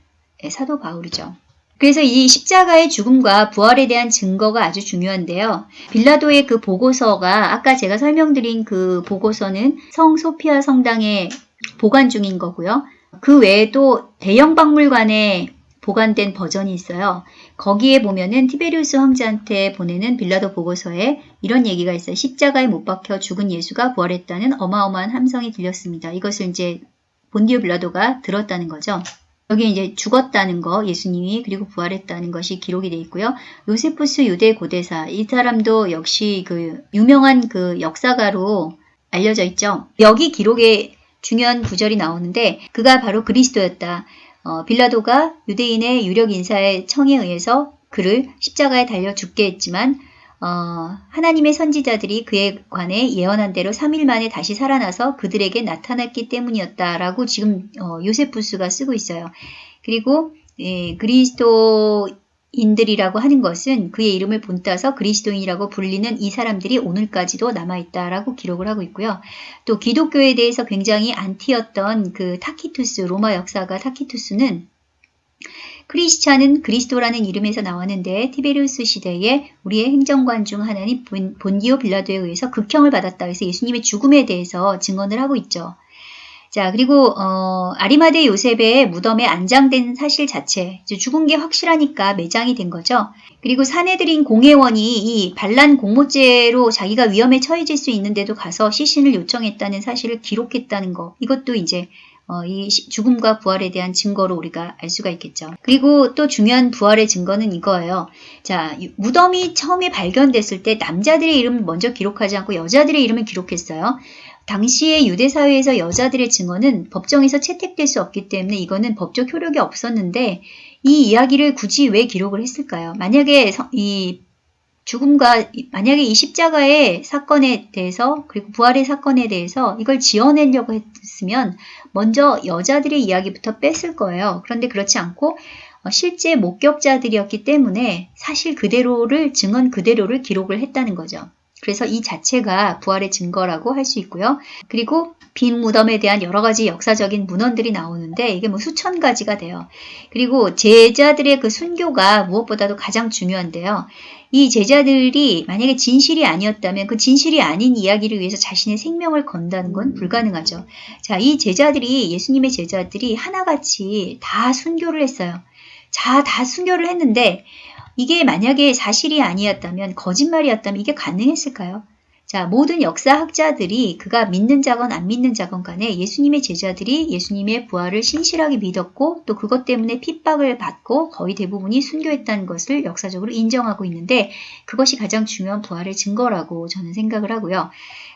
네, 사도 바울이죠. 그래서 이 십자가의 죽음과 부활에 대한 증거가 아주 중요한데요. 빌라도의 그 보고서가 아까 제가 설명드린 그 보고서는 성 소피아 성당에 보관 중인 거고요. 그 외에 도 대형 박물관에 보관된 버전이 있어요. 거기에 보면은 티베리우스 황제한테 보내는 빌라도 보고서에 이런 얘기가 있어요. 십자가에 못 박혀 죽은 예수가 부활했다는 어마어마한 함성이 들렸습니다. 이것을 이제 본디오 빌라도가 들었다는 거죠. 여기 이제 죽었다는 거 예수님이 그리고 부활했다는 것이 기록이 되어 있고요. 요세푸스 유대 고대사 이 사람도 역시 그 유명한 그 역사가로 알려져 있죠. 여기 기록에 중요한 구절이 나오는데 그가 바로 그리스도였다. 어, 빌라도가 유대인의 유력 인사의 청에 의해서 그를 십자가에 달려 죽게 했지만 어, 하나님의 선지자들이 그에 관해 예언한 대로 3일 만에 다시 살아나서 그들에게 나타났기 때문이었다라고 지금 어, 요세푸스가 쓰고 있어요. 그리고 예, 그리스도 인들이라고 하는 것은 그의 이름을 본따서 그리스도인이라고 불리는 이 사람들이 오늘까지도 남아있다라고 기록을 하고 있고요. 또 기독교에 대해서 굉장히 안티였던 그 타키투스, 로마 역사가 타키투스는 크리스찬은 그리스도라는 이름에서 나왔는데 티베리우스 시대에 우리의 행정관 중 하나인 본디오 빌라도에 의해서 극형을 받았다. 그래서 예수님의 죽음에 대해서 증언을 하고 있죠. 자 그리고 어, 아리마대 요셉의 무덤에 안장된 사실 자체 죽은 게 확실하니까 매장이 된 거죠. 그리고 사내들인 공회원이 이 반란 공모죄로 자기가 위험에 처해질 수 있는데도 가서 시신을 요청했다는 사실을 기록했다는 거 이것도 이제 어, 이 죽음과 부활에 대한 증거로 우리가 알 수가 있겠죠. 그리고 또 중요한 부활의 증거는 이거예요. 자, 무덤이 처음에 발견됐을 때 남자들의 이름을 먼저 기록하지 않고 여자들의 이름을 기록했어요. 당시의 유대 사회에서 여자들의 증언은 법정에서 채택될 수 없기 때문에 이거는 법적 효력이 없었는데 이 이야기를 굳이 왜 기록을 했을까요? 만약에 이 죽음과 만약에 이 십자가의 사건에 대해서 그리고 부활의 사건에 대해서 이걸 지어내려고 했으면 먼저 여자들의 이야기부터 뺐을 거예요. 그런데 그렇지 않고 어, 실제 목격자들이었기 때문에 사실 그대로를 증언 그대로를 기록을 했다는 거죠. 그래서 이 자체가 부활의 증거라고 할 수 있고요. 그리고 빈 무덤에 대한 여러 가지 역사적인 문헌들이 나오는데 이게 뭐 수천 가지가 돼요. 그리고 제자들의 그 순교가 무엇보다도 가장 중요한데요. 이 제자들이 만약에 진실이 아니었다면 그 진실이 아닌 이야기를 위해서 자신의 생명을 건다는 건 불가능하죠. 자, 이 제자들이 예수님의 제자들이 하나같이 다 순교를 했어요. 자, 다 순교를 했는데 이게 만약에 사실이 아니었다면 거짓말이었다면 이게 가능했을까요? 자, 모든 역사학자들이 그가 믿는 자건 안 믿는 자건 간에 예수님의 제자들이 예수님의 부활을 신실하게 믿었고 또 그것 때문에 핍박을 받고 거의 대부분이 순교했다는 것을 역사적으로 인정하고 있는데 그것이 가장 중요한 부활의 증거라고 저는 생각을 하고요.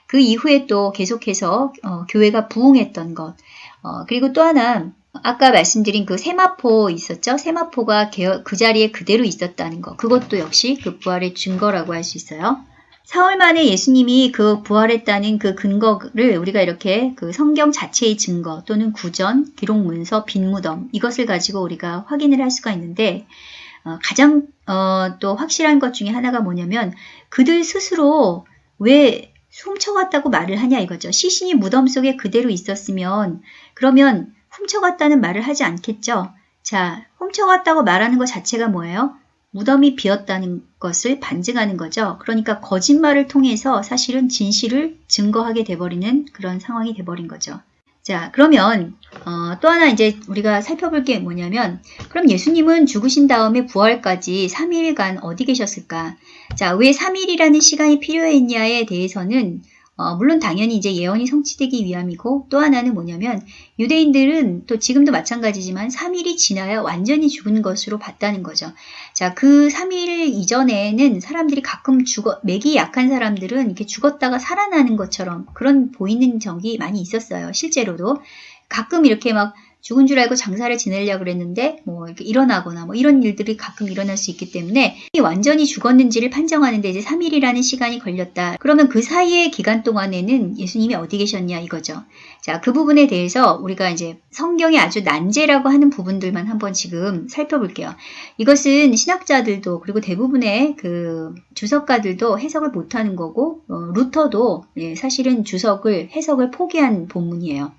그 이후에 또 계속해서 어, 교회가 부흥했던 것 어, 그리고 또 하나 아까 말씀드린 그 세마포 있었죠? 세마포가 그 자리에 그대로 있었다는 것 그것도 역시 그 부활의 증거라고 할 수 있어요. 사흘 만에 예수님이 그 부활했다는 그 근거를 우리가 이렇게 그 성경 자체의 증거 또는 구전, 기록 문서, 빈무덤 이것을 가지고 우리가 확인을 할 수가 있는데 어, 가장 어, 또 확실한 것 중에 하나가 뭐냐면 그들 스스로 왜 훔쳐갔다고 말을 하냐 이거죠. 시신이 무덤 속에 그대로 있었으면 그러면 훔쳐갔다는 말을 하지 않겠죠. 자, 훔쳐갔다고 말하는 것 자체가 뭐예요? 무덤이 비었다는 것을 반증하는 거죠. 그러니까 거짓말을 통해서 사실은 진실을 증거하게 돼버리는 그런 상황이 돼버린 거죠. 자, 그러면 어, 또 하나 이제 우리가 살펴볼 게 뭐냐면 그럼 예수님은 죽으신 다음에 부활까지 3일간 어디 계셨을까? 자, 왜 3일이라는 시간이 필요했냐에 대해서는 어, 물론 당연히 이제 예언이 성취되기 위함이고 또 하나는 뭐냐면 유대인들은 또 지금도 마찬가지지만 3일이 지나야 완전히 죽은 것으로 봤다는 거죠. 자, 그 3일 이전에는 사람들이 가끔 죽어, 맥이 약한 사람들은 이렇게 죽었다가 살아나는 것처럼 그런 보이는 적이 많이 있었어요. 실제로도. 가끔 이렇게 막 죽은 줄 알고 장사를 지내려고 그랬는데 뭐 이렇게 일어나거나 뭐 이런 일들이 가끔 일어날 수 있기 때문에 완전히 죽었는지를 판정하는데 이제 3일이라는 시간이 걸렸다. 그러면 그 사이의 기간 동안에는 예수님이 어디 계셨냐 이거죠. 자, 그 부분에 대해서 우리가 이제 성경이 아주 난제라고 하는 부분들만 한번 지금 살펴볼게요. 이것은 신학자들도 그리고 대부분의 그 주석가들도 해석을 못하는 거고 어, 루터도 예, 사실은 주석을 해석을 포기한 본문이에요.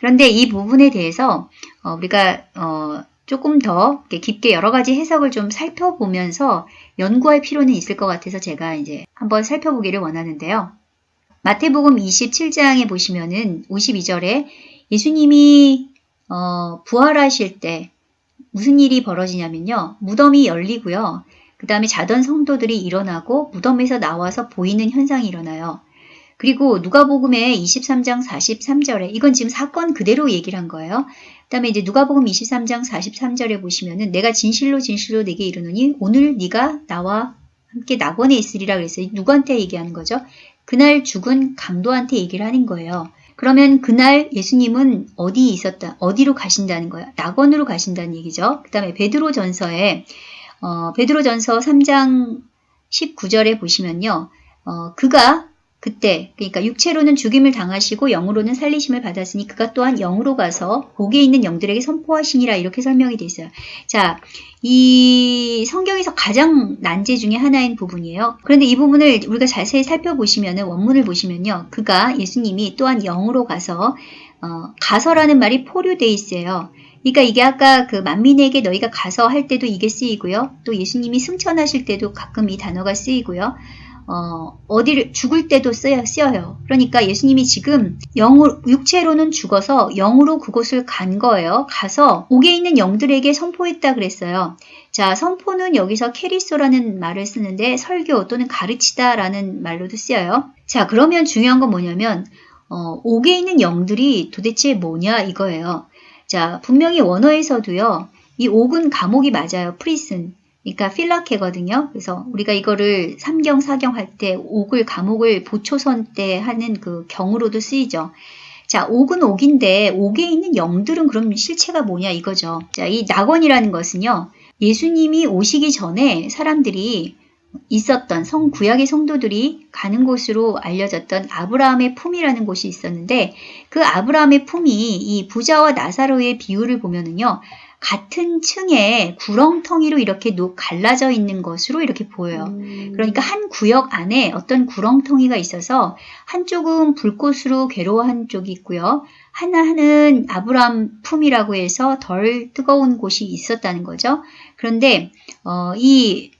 그런데 이 부분에 대해서 어, 우리가 어, 조금 더 깊게 여러 가지 해석을 좀 살펴보면서 연구할 필요는 있을 것 같아서 제가 이제 한번 살펴보기를 원하는데요. 마태복음 27장에 보시면은 52절에 예수님이 어, 부활하실 때 무슨 일이 벌어지냐면요. 무덤이 열리고요. 그 다음에 자던 성도들이 일어나고 무덤에서 나와서 보이는 현상이 일어나요. 그리고 누가복음의 23장 43절에 이건 지금 사건 그대로 얘기를 한 거예요. 그 다음에 이제 누가복음 23장 43절에 보시면은 내가 진실로 진실로 내게 이르노니 오늘 네가 나와 함께 낙원에 있으리라 그랬어요. 누구한테 얘기하는 거죠? 그날 죽은 강도한테 얘기를 하는 거예요. 그러면 그날 예수님은 어디 있었다, 어디로 가신다는 거예요? 낙원으로 가신다는 얘기죠. 그 다음에 베드로 전서에 어, 베드로 전서 3장 19절에 보시면요, 어, 그가 그때 그러니까 육체로는 죽임을 당하시고 영으로는 살리심을 받았으니 그가 또한 영으로 가서 복에 있는 영들에게 선포하시니라 이렇게 설명이 되어 있어요. 자, 이 성경에서 가장 난제 중에 하나인 부분이에요. 그런데 이 부분을 우리가 자세히 살펴보시면 원문을 보시면요. 그가 예수님이 또한 영으로 가서 어, 가서라는 말이 포류돼 있어요. 그러니까 이게 아까 그 만민에게 너희가 가서 할 때도 이게 쓰이고요. 또 예수님이 승천하실 때도 가끔 이 단어가 쓰이고요. 어, 어디를 죽을 때도 쓰여, 쓰여요. 그러니까 예수님이 지금 영으로, 육체로는 죽어서 영으로 그곳을 간 거예요. 가서 옥에 있는 영들에게 선포했다 그랬어요. 자, 선포는 여기서 κηρύσσω라는 말을 쓰는데 설교 또는 가르치다라는 말로도 쓰여요. 자, 그러면 중요한 건 뭐냐면 어, 옥에 있는 영들이 도대체 뭐냐 이거예요. 자, 분명히 원어에서도요. 이 옥은 감옥이 맞아요. Prison. 그러니까 φυλακή거든요. 그래서 우리가 이거를 삼경, 사경 할 때 옥을, 감옥을 보초 설 때 하는 그 경으로도 쓰이죠. 자, 옥은 옥인데 옥에 있는 영들은 그럼 실체가 뭐냐 이거죠. 자, 이 낙원이라는 것은요. 예수님이 오시기 전에 사람들이 있었던 성 구약의 성도들이 가는 곳으로 알려졌던 아브라함의 품이라는 곳이 있었는데 그 아브라함의 품이 이 부자와 나사로의 비유를 보면은요. 같은 층에 구렁텅이로 이렇게 갈라져 있는 것으로 이렇게 보여요. 음. 그러니까 한 구역 안에 어떤 구렁텅이가 있어서 한쪽은 불꽃으로 괴로워한 쪽이 있고요. 하나는 아브람 품이라고 해서 덜 뜨거운 곳이 있었다는 거죠. 그런데 어, 이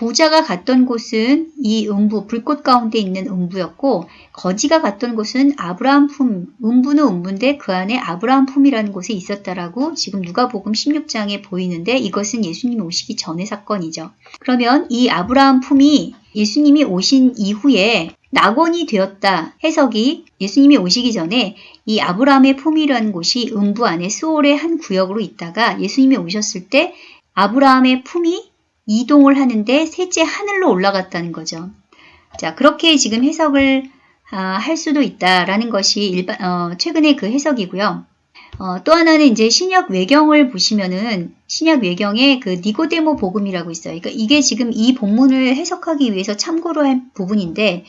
부자가 갔던 곳은 이 음부, 불꽃 가운데 있는 음부였고, 거지가 갔던 곳은 아브라함 품, 음부는 음부인데 그 안에 아브라함 품이라는 곳에 있었다라고 지금 누가복음 16장에 보이는데 이것은 예수님이 오시기 전의 사건이죠. 그러면 이 아브라함 품이 예수님이 오신 이후에 낙원이 되었다 해석이 예수님이 오시기 전에 이 아브라함의 품이라는 곳이 음부 안에 수월의 한 구역으로 있다가 예수님이 오셨을 때 아브라함의 품이 이동을 하는데 셋째 하늘로 올라갔다는 거죠. 자, 그렇게 지금 해석을 아, 할 수도 있다라는 것이 일반, 어, 최근의 그 해석이고요. 어, 또 하나는 이제 신약 외경을 보시면은 신약 외경에 그 니고데모 복음이라고 있어요. 그러니까 이게 지금 이 본문을 해석하기 위해서 참고로 한 부분인데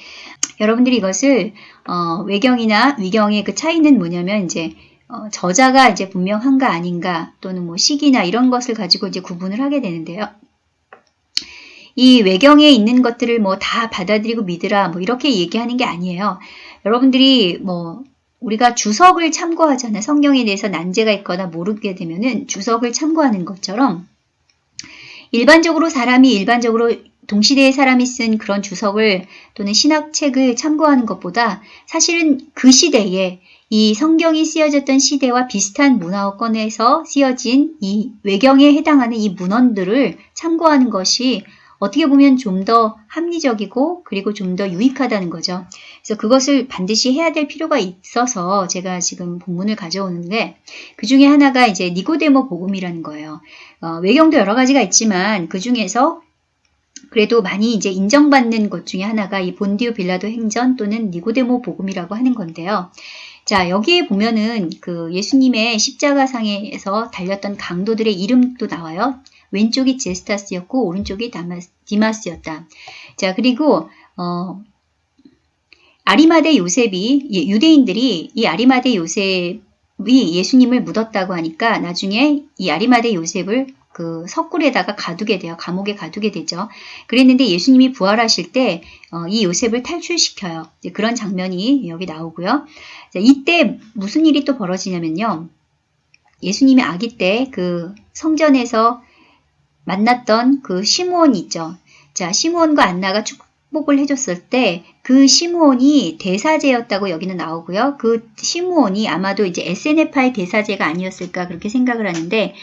여러분들이 이것을 어, 외경이나 위경의 그 차이는 뭐냐면 이제 어, 저자가 이제 분명한가 아닌가 또는 뭐 시기나 이런 것을 가지고 이제 구분을 하게 되는데요. 이 외경에 있는 것들을 뭐 다 받아들이고 믿으라 뭐 이렇게 얘기하는 게 아니에요. 여러분들이 뭐 우리가 주석을 참고하잖아요. 성경에 대해서 난제가 있거나 모르게 되면은 주석을 참고하는 것처럼 일반적으로 사람이 일반적으로 동시대의 사람이 쓴 그런 주석을 또는 신학책을 참고하는 것보다 사실은 그 시대에 이 성경이 쓰여졌던 시대와 비슷한 문화권에서 쓰여진 이 외경에 해당하는 이 문헌들을 참고하는 것이 어떻게 보면 좀 더 합리적이고 그리고 좀 더 유익하다는 거죠. 그래서 그것을 반드시 해야 될 필요가 있어서 제가 지금 본문을 가져오는데 그 중에 하나가 이제 니고데모 복음이라는 거예요. 어, 외경도 여러 가지가 있지만 그 중에서 그래도 많이 이제 인정받는 것 중에 하나가 이 본디오 빌라도 행전 또는 니고데모 복음이라고 하는 건데요. 자, 여기에 보면은 그 예수님의 십자가상에서 달렸던 강도들의 이름도 나와요. 왼쪽이 제스타스였고 오른쪽이 다마스, 디마스였다. 자, 그리고 어 아리마대 요셉이 예, 유대인들이 이 아리마대 요셉이 예수님을 묻었다고 하니까 나중에 이 아리마대 요셉을 그 석굴에다가 가두게 돼요. 감옥에 가두게 되죠. 그랬는데 예수님이 부활하실 때이 어, 요셉을 탈출시켜요. 그런 장면이 여기 나오고요. 자, 이때 무슨 일이 또 벌어지냐면요. 예수님이 아기 때 그 성전에서 만났던 그 시므온 있죠. 자, 시므온과 안나가 축복을 해줬을 때 그 시므온이 대사제였다고 여기는 나오고요. 그 시므온이 아마도 이제 SNF의 대사제가 아니었을까 그렇게 생각을 하는데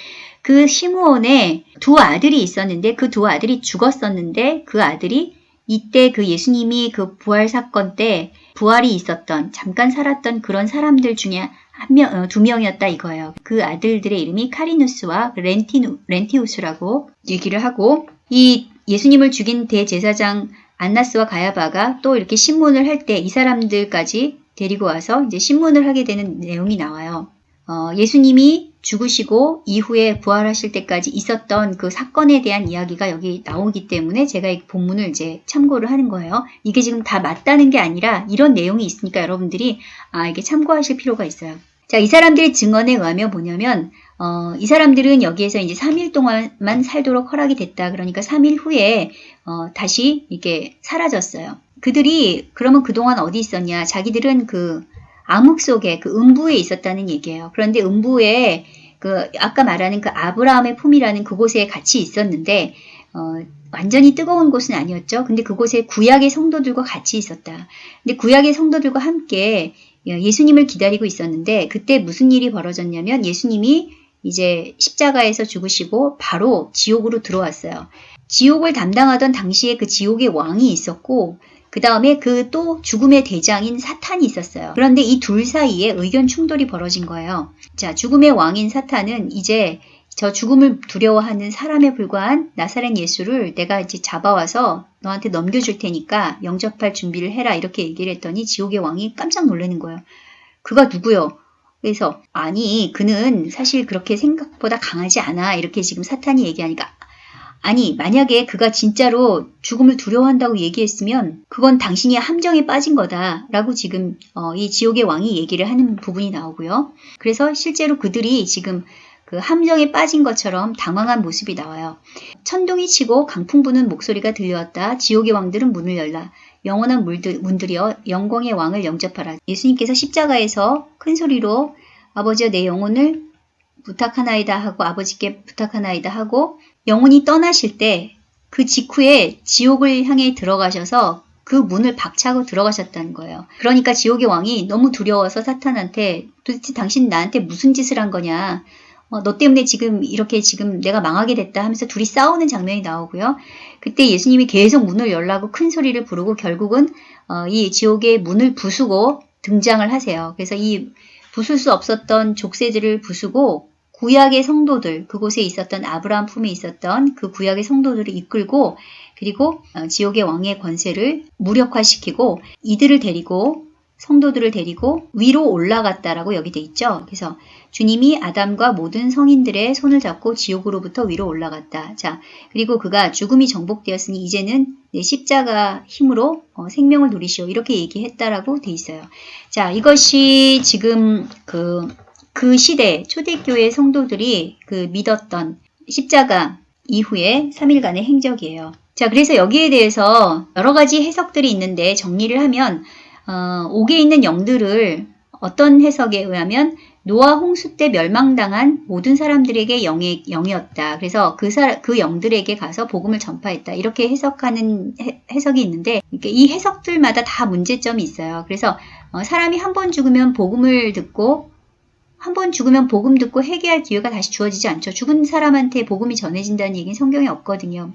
그 시므온에 두 아들이 있었는데 그 두 아들이 죽었었는데 그 아들이 이때 그 예수님이 그 부활 사건 때 부활이 있었던 잠깐 살았던 그런 사람들 중에 한 명, 어, 두 명이었다 이거예요. 그 아들들의 이름이 카리누스와 렌티누, 렌티우스라고 얘기를 하고 이 예수님을 죽인 대제사장 안나스와 가야바가 또 이렇게 신문을 할 때 이 사람들까지 데리고 와서 이제 신문을 하게 되는 내용이 나와요. 어, 예수님이 죽으시고 이후에 부활하실 때까지 있었던 그 사건에 대한 이야기가 여기 나오기 때문에 제가 이 본문을 이제 참고를 하는 거예요. 이게 지금 다 맞다는 게 아니라 이런 내용이 있으니까 여러분들이 아 이게 참고하실 필요가 있어요. 자, 이 사람들의 증언에 의하면 뭐냐면 어, 이 사람들은 여기에서 이제 3일 동안만 살도록 허락이 됐다. 그러니까 3일 후에 어, 다시 이게 사라졌어요. 그들이 그러면 그동안 어디 있었냐? 자기들은 그 암흑 속에 그 음부에 있었다는 얘기예요. 그런데 음부에 그 아까 말하는 그 아브라함의 품이라는 그곳에 같이 있었는데 어, 완전히 뜨거운 곳은 아니었죠. 근데 그곳에 구약의 성도들과 같이 있었다. 근데 구약의 성도들과 함께 예수님을 기다리고 있었는데 그때 무슨 일이 벌어졌냐면 예수님이 이제 십자가에서 죽으시고 바로 지옥으로 들어왔어요. 지옥을 담당하던 당시에 그 지옥의 왕이 있었고 그 다음에 그 또 죽음의 대장인 사탄이 있었어요. 그런데 이 둘 사이에 의견 충돌이 벌어진 거예요. 자, 죽음의 왕인 사탄은 이제 저 죽음을 두려워하는 사람에 불과한 나사렛 예수를 내가 이제 잡아와서 너한테 넘겨줄 테니까 영접할 준비를 해라 이렇게 얘기를 했더니 지옥의 왕이 깜짝 놀라는 거예요. 그가 누구요? 그래서 아니 그는 사실 그렇게 생각보다 강하지 않아 이렇게 지금 사탄이 얘기하니까 아니 만약에 그가 진짜로 죽음을 두려워한다고 얘기했으면 그건 당신이 함정에 빠진 거다 라고 지금 어, 이 지옥의 왕이 얘기를 하는 부분이 나오고요. 그래서 실제로 그들이 지금 그 함정에 빠진 것처럼 당황한 모습이 나와요. 천둥이 치고 강풍 부는 목소리가 들려왔다. 지옥의 왕들은 문을 열라. 영원한 물들, 문들이여 영광의 왕을 영접하라. 예수님께서 십자가에서 큰 소리로 아버지여 내 영혼을 부탁하나이다 하고 아버지께 부탁하나이다 하고 영혼이 떠나실 때 그 직후에 지옥을 향해 들어가셔서 그 문을 박차고 들어가셨다는 거예요. 그러니까 지옥의 왕이 너무 두려워서 사탄한테 도대체 당신 나한테 무슨 짓을 한 거냐. 어, 너 때문에 지금 이렇게 지금 내가 망하게 됐다 하면서 둘이 싸우는 장면이 나오고요. 그때 예수님이 계속 문을 열라고 큰 소리를 부르고 결국은 어, 이 지옥의 문을 부수고 등장을 하세요. 그래서 이 부술 수 없었던 족쇄들을 부수고 구약의 성도들, 그곳에 있었던 아브라함 품에 있었던 그 구약의 성도들을 이끌고 그리고 어, 지옥의 왕의 권세를 무력화시키고 이들을 데리고 성도들을 데리고 위로 올라갔다라고 여기 돼 있죠. 그래서 주님이 아담과 모든 성인들의 손을 잡고 지옥으로부터 위로 올라갔다. 자, 그리고 그가 죽음이 정복되었으니 이제는 십자가 힘으로 어, 생명을 누리시오. 이렇게 얘기했다라고 돼 있어요. 자, 이것이 지금 그, 그 시대 초대교회 성도들이 그 믿었던 십자가 이후에 3일간의 행적이에요. 자, 그래서 여기에 대해서 여러 가지 해석들이 있는데 정리를 하면 어, 옥에 있는 영들을 어떤 해석에 의하면 노아 홍수 때 멸망당한 모든 사람들에게 영의, 영이었다. 그래서 그, 사, 그 영들에게 가서 복음을 전파했다. 이렇게 해석하는 해, 해석이 있는데 이 해석들마다 다 문제점이 있어요. 그래서 어, 사람이 한 번 죽으면 복음을 듣고 한 번 죽으면 복음 듣고 회개할 기회가 다시 주어지지 않죠. 죽은 사람한테 복음이 전해진다는 얘기는 성경에 없거든요.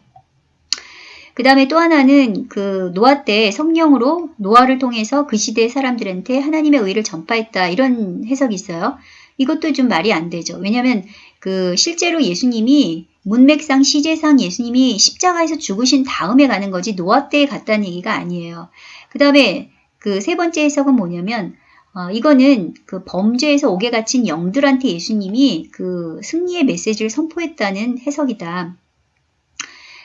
그 다음에 또 하나는 그 노아 때 성령으로 노아를 통해서 그 시대의 사람들한테 하나님의 의를 전파했다 이런 해석이 있어요. 이것도 좀 말이 안 되죠. 왜냐하면 그 실제로 예수님이 문맥상 시제상 예수님이 십자가에서 죽으신 다음에 가는 거지 노아 때에 갔다는 얘기가 아니에요. 그 다음에 그 세 번째 해석은 뭐냐면 어, 이거는 그 범죄에서 옥에 갇힌 영들한테 예수님이 그 승리의 메시지를 선포했다는 해석이다.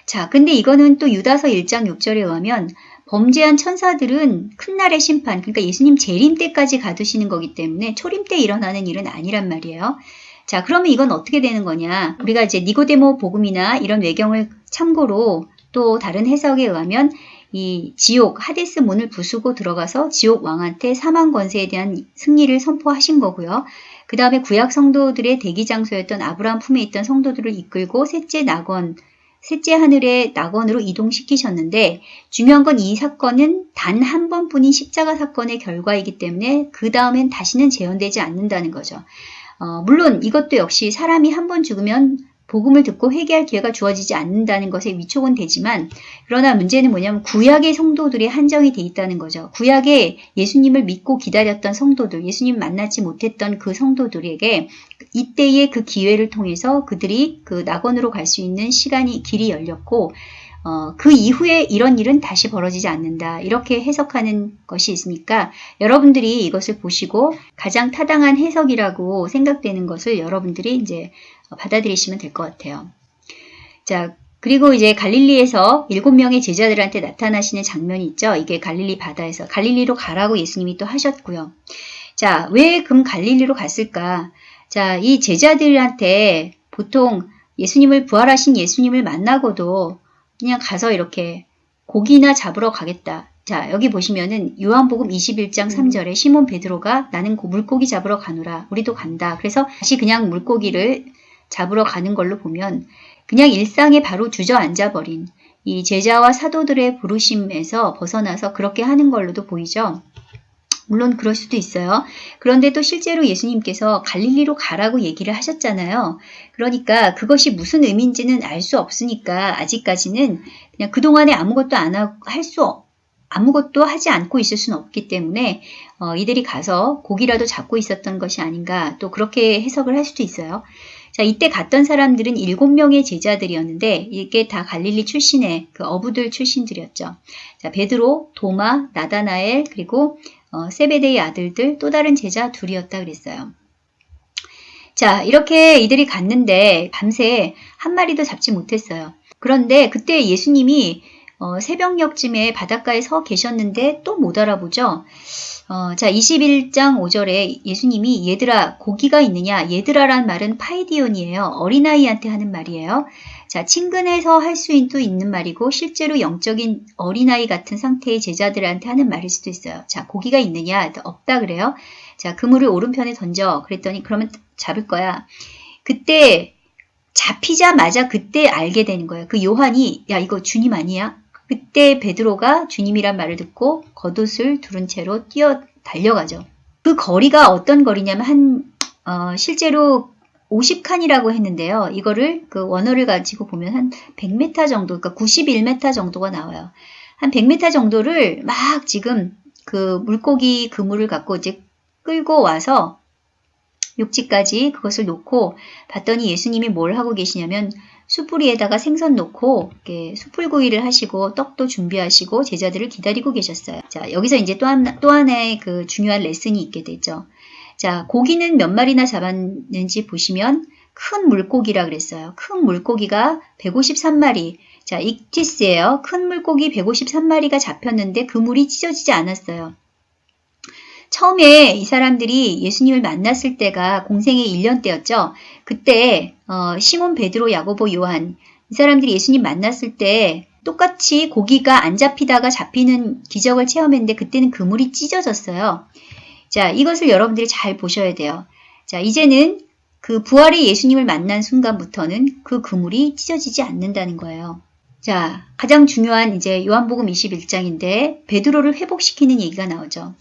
자, 근데 이거는 또 유다서 1장 6절에 의하면 범죄한 천사들은 큰 날의 심판, 그러니까 예수님 재림 때까지 가두시는 거기 때문에 초림 때 일어나는 일은 아니란 말이에요. 자, 그러면 이건 어떻게 되는 거냐? 우리가 이제 니고데모 복음이나 이런 외경을 참고로 또 다른 해석에 의하면 이 지옥, 하데스 문을 부수고 들어가서 지옥 왕한테 사망 권세에 대한 승리를 선포하신 거고요. 그 다음에 구약 성도들의 대기 장소였던 아브라함 품에 있던 성도들을 이끌고 셋째 낙원, 셋째 하늘의 낙원으로 이동시키셨는데 중요한 건 이 사건은 단 한 번뿐인 십자가 사건의 결과이기 때문에 그 다음엔 다시는 재현되지 않는다는 거죠. 어, 물론 이것도 역시 사람이 한 번 죽으면 복음을 듣고 회개할 기회가 주어지지 않는다는 것에 위촉은 되지만 그러나 문제는 뭐냐면 구약의 성도들이 한정이 돼 있다는 거죠. 구약에 예수님을 믿고 기다렸던 성도들, 예수님 만나지 못했던 그 성도들에게 이때의 그 기회를 통해서 그들이 그 낙원으로 갈 수 있는 시간이 길이 열렸고 어, 그 이후에 이런 일은 다시 벌어지지 않는다. 이렇게 해석하는 것이 있으니까 여러분들이 이것을 보시고 가장 타당한 해석이라고 생각되는 것을 여러분들이 이제 받아들이시면 될 것 같아요. 자, 그리고 이제 갈릴리에서 일곱 명의 제자들한테 나타나시는 장면이 있죠. 이게 갈릴리 바다에서 갈릴리로 가라고 예수님이 또 하셨고요. 자, 왜 금 갈릴리로 갔을까? 자, 이 제자들한테 보통 예수님을 부활하신 예수님을 만나고도 그냥 가서 이렇게 고기나 잡으러 가겠다. 자, 여기 보시면은 요한복음 21장 3절에 시몬 베드로가 나는 물고기 잡으러 가노라. 우리도 간다. 그래서 다시 그냥 물고기를 잡으러 가는 걸로 보면 그냥 일상에 바로 주저앉아 버린 이 제자와 사도들의 부르심에서 벗어나서 그렇게 하는 걸로도 보이죠. 물론 그럴 수도 있어요. 그런데 또 실제로 예수님께서 갈릴리로 가라고 얘기를 하셨잖아요. 그러니까 그것이 무슨 의미인지는 알 수 없으니까 아직까지는 그냥 그동안에 아무것도 안 할 수 아무것도 하지 않고 있을 수는 없기 때문에 어, 이들이 가서 고기라도 잡고 있었던 것이 아닌가 또 그렇게 해석을 할 수도 있어요. 자, 이때 갔던 사람들은 일곱 명의 제자들이었는데 이게 다 갈릴리 출신의 그 어부들 출신들이었죠. 자, 베드로, 도마, 나다나엘 그리고 어, 세베데의 아들들 또 다른 제자 둘이었다 그랬어요. 자, 이렇게 이들이 갔는데 밤새 한 마리도 잡지 못했어요. 그런데 그때 예수님이 어, 새벽녘쯤에 바닷가에 서 계셨는데 또 못 알아보죠. 어, 자, 21장 5절에 예수님이 얘들아 고기가 있느냐? 얘들아란 말은 파이디온이에요. 어린아이한테 하는 말이에요. 자, 친근해서 할 수도 있는 말이고 실제로 영적인 어린아이 같은 상태의 제자들한테 하는 말일 수도 있어요. 자, 고기가 있느냐? 없다 그래요. 자, 그물을 오른편에 던져. 그랬더니 그러면 잡을 거야. 그때 잡히자마자 그때 알게 되는 거예요. 그 요한이 야 이거 주님 아니야? 그때 베드로가 주님이란 말을 듣고 겉옷을 두른 채로 뛰어 달려가죠. 그 거리가 어떤 거리냐면 한 어, 실제로 50칸이라고 했는데요. 이거를 그 원어를 가지고 보면 한 100m 정도, 그러니까 91m 정도가 나와요. 한 100m 정도를 막 지금 그 물고기 그물을 갖고 이제 끌고 와서 육지까지 그것을 놓고 봤더니 예수님이 뭘 하고 계시냐면 숯불위에다가 생선 놓고 이렇게 숯불구이를 하시고 떡도 준비하시고 제자들을 기다리고 계셨어요. 자 여기서 이제 또, 한, 또 하나의 그 중요한 레슨이 있게 되죠. 자 고기는 몇 마리나 잡았는지 보시면 큰 물고기라 그랬어요. 큰 물고기가 153마리. 자 익티스예요. 큰 물고기 153마리가 잡혔는데 그물이 찢어지지 않았어요. 처음에 이 사람들이 예수님을 만났을 때가 공생의 1년 때였죠. 그때 어, 시몬, 베드로, 야고보, 요한 이 사람들이 예수님 만났을 때 똑같이 고기가 안 잡히다가 잡히는 기적을 체험했는데 그때는 그물이 찢어졌어요. 자, 이것을 여러분들이 잘 보셔야 돼요. 자, 이제는 그 부활의 예수님을 만난 순간부터는 그 그물이 찢어지지 않는다는 거예요. 자, 가장 중요한 이제 요한복음 21장인데 베드로를 회복시키는 얘기가 나오죠.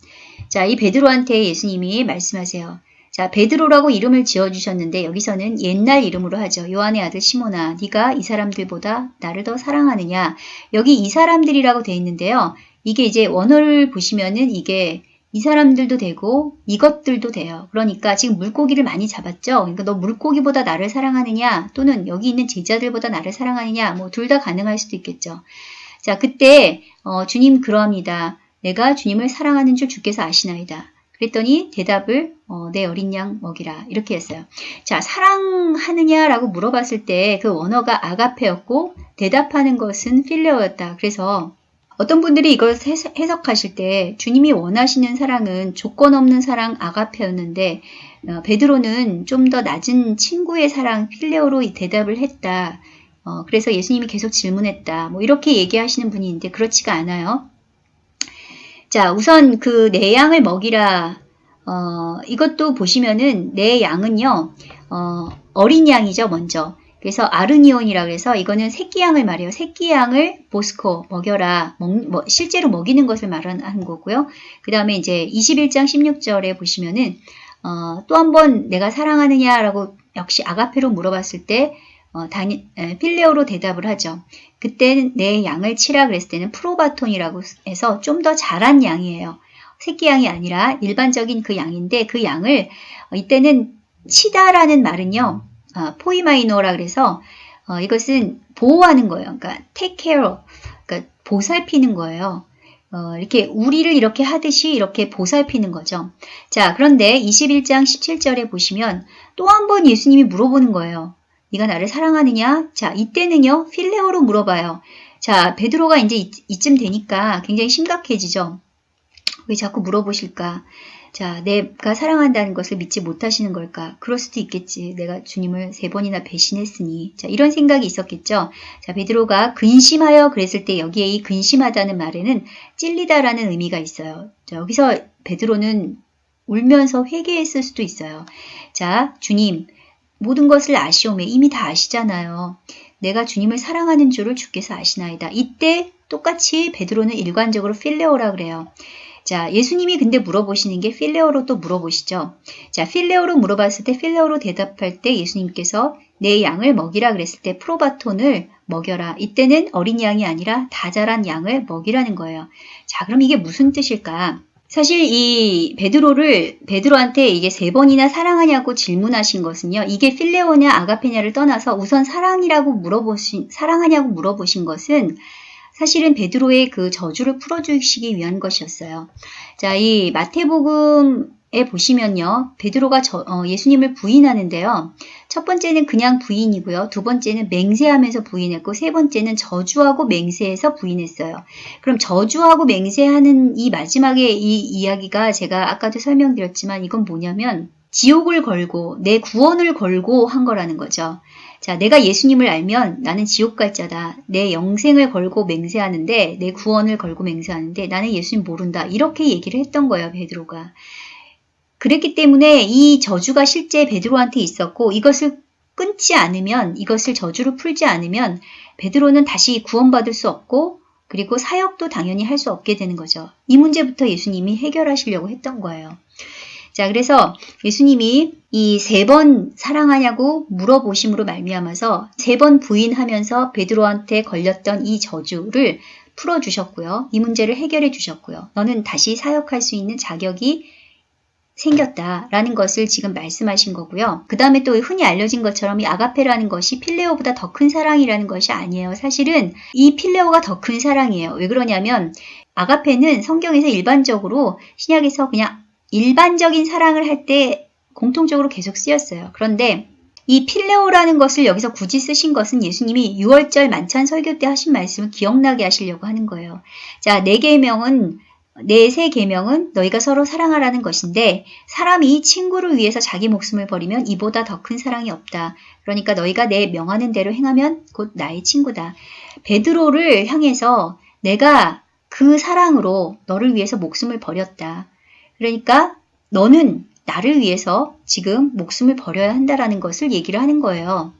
자, 이 베드로한테 예수님이 말씀하세요. 자, 베드로라고 이름을 지어 주셨는데 여기서는 옛날 이름으로 하죠. 요한의 아들 시모나, 네가 이 사람들보다 나를 더 사랑하느냐? 여기 이 사람들이라고 돼 있는데요. 이게 이제 원어를 보시면은 이게 이 사람들도 되고 이것들도 돼요. 그러니까 지금 물고기를 많이 잡았죠. 그러니까 너 물고기보다 나를 사랑하느냐 또는 여기 있는 제자들보다 나를 사랑하느냐 뭐 둘 다 가능할 수도 있겠죠. 자 그때 어, 주님 그러합니다. 내가 주님을 사랑하는 줄 주께서 아시나이다. 그랬더니 대답을 어, 내 어린 양 먹이라 이렇게 했어요. 자 사랑하느냐라고 물어봤을 때 그 원어가 아가페였고 대답하는 것은 필레오였다. 그래서 어떤 분들이 이걸 해석하실 때 주님이 원하시는 사랑은 조건 없는 사랑 아가페였는데 어, 베드로는 좀 더 낮은 친구의 사랑 필레오로 대답을 했다. 어, 그래서 예수님이 계속 질문했다. 뭐 이렇게 얘기하시는 분이 있는데 그렇지가 않아요. 자, 우선 그 내 양을 먹이라. 어, 이것도 보시면은 내 양은요, 어, 어린 양이죠, 먼저. 그래서 아르니온이라고 해서 이거는 새끼양을 말해요. 새끼양을 보스코 먹여라. 먹, 뭐, 실제로 먹이는 것을 말하는 거고요. 그 다음에 이제 21장 16절에 보시면은 어, 또 한 번 내가 사랑하느냐라고 역시 아가페로 물어봤을 때 어, 다니, 에, 필레오로 대답을 하죠. 그때는 내 양을 치라 그랬을 때는 프로바톤이라고 해서 좀 더 자란 양이에요. 새끼 양이 아니라 일반적인 그 양인데 그 양을 어, 이때는 치다라는 말은요. 어, 포이마이노라 그래서 어, 이것은 보호하는 거예요. 그러니까 take care 그러니까 보살피는 거예요. 어, 이렇게 우리를 이렇게 하듯이 이렇게 보살피는 거죠. 자, 그런데 21장 17절에 보시면 또 한 번 예수님이 물어보는 거예요. 네가 나를 사랑하느냐? 자, 이때는요. 필레오로 물어봐요. 자, 베드로가 이제 이, 이쯤 되니까 굉장히 심각해지죠. 왜 자꾸 물어보실까? 자, 내가 사랑한다는 것을 믿지 못하시는 걸까? 그럴 수도 있겠지. 내가 주님을 세 번이나 배신했으니. 자, 이런 생각이 있었겠죠. 자, 베드로가 근심하여 그랬을 때 여기에 이 근심하다는 말에는 찔리다라는 의미가 있어요. 자, 여기서 베드로는 울면서 회개했을 수도 있어요. 자, 주님, 모든 것을 아시오매 이미 다 아시잖아요. 내가 주님을 사랑하는 줄을 주께서 아시나이다. 이때 똑같이 베드로는 일관적으로 필레오라 그래요. 자, 예수님이 근데 물어보시는 게 필레오로 또 물어보시죠. 자, 필레오로 물어봤을 때 필레오로 대답할 때 예수님께서 내 양을 먹이라 그랬을 때 프로바톤을 먹여라. 이때는 어린 양이 아니라 다 자란 양을 먹이라는 거예요. 자, 그럼 이게 무슨 뜻일까? 사실 이 베드로를 베드로한테 이게 세 번이나 사랑하냐고 질문하신 것은요. 이게 필레오냐 아가페냐를 떠나서 우선 사랑이라고 물어보신 사랑하냐고 물어보신 것은 사실은 베드로의 그 저주를 풀어주시기 위한 것이었어요. 자, 이 마태복음에 보시면요. 베드로가 저, 어, 예수님을 부인하는데요. 첫 번째는 그냥 부인이고요. 두 번째는 맹세하면서 부인했고 세 번째는 저주하고 맹세해서 부인했어요. 그럼 저주하고 맹세하는 이 마지막에 이 이야기가 제가 아까도 설명드렸지만 이건 뭐냐면 지옥을 걸고 내 구원을 걸고 한 거라는 거죠. 자, 내가 예수님을 알면 나는 지옥 갈 자다. 내 영생을 걸고 맹세하는데, 내 구원을 걸고 맹세하는데, 나는 예수님 모른다. 이렇게 얘기를 했던 거예요, 베드로가. 그랬기 때문에 이 저주가 실제 베드로한테 있었고, 이것을 끊지 않으면, 이것을 저주를 풀지 않으면, 베드로는 다시 구원받을 수 없고, 그리고 사역도 당연히 할 수 없게 되는 거죠. 이 문제부터 예수님이 해결하시려고 했던 거예요. 자, 그래서 예수님이 이 세 번 사랑하냐고 물어보심으로 말미암아서 세 번 부인하면서 베드로한테 걸렸던 이 저주를 풀어 주셨고요. 이 문제를 해결해 주셨고요. 너는 다시 사역할 수 있는 자격이 생겼다라는 것을 지금 말씀하신 거고요. 그 다음에 또 흔히 알려진 것처럼 이 아가페라는 것이 필레오보다 더 큰 사랑이라는 것이 아니에요. 사실은 이 필레오가 더 큰 사랑이에요. 왜 그러냐면 아가페는 성경에서 일반적으로 신약에서 그냥 일반적인 사랑을 할 때 공통적으로 계속 쓰였어요. 그런데 이 필레오라는 것을 여기서 굳이 쓰신 것은 예수님이 6월절 만찬 설교 때 하신 말씀을 기억나게 하시려고 하는 거예요. 자, 네 계명은 네세 계명은 너희가 서로 사랑하라는 것인데 사람이 친구를 위해서 자기 목숨을 버리면 이보다 더 큰 사랑이 없다. 그러니까 너희가 내 명하는 대로 행하면 곧 나의 친구다. 베드로를 향해서 내가 그 사랑으로 너를 위해서 목숨을 버렸다. 그러니까 너는 나를 위해서 지금 목숨을 버려야 한다라는 것을 얘기를 하는 거예요.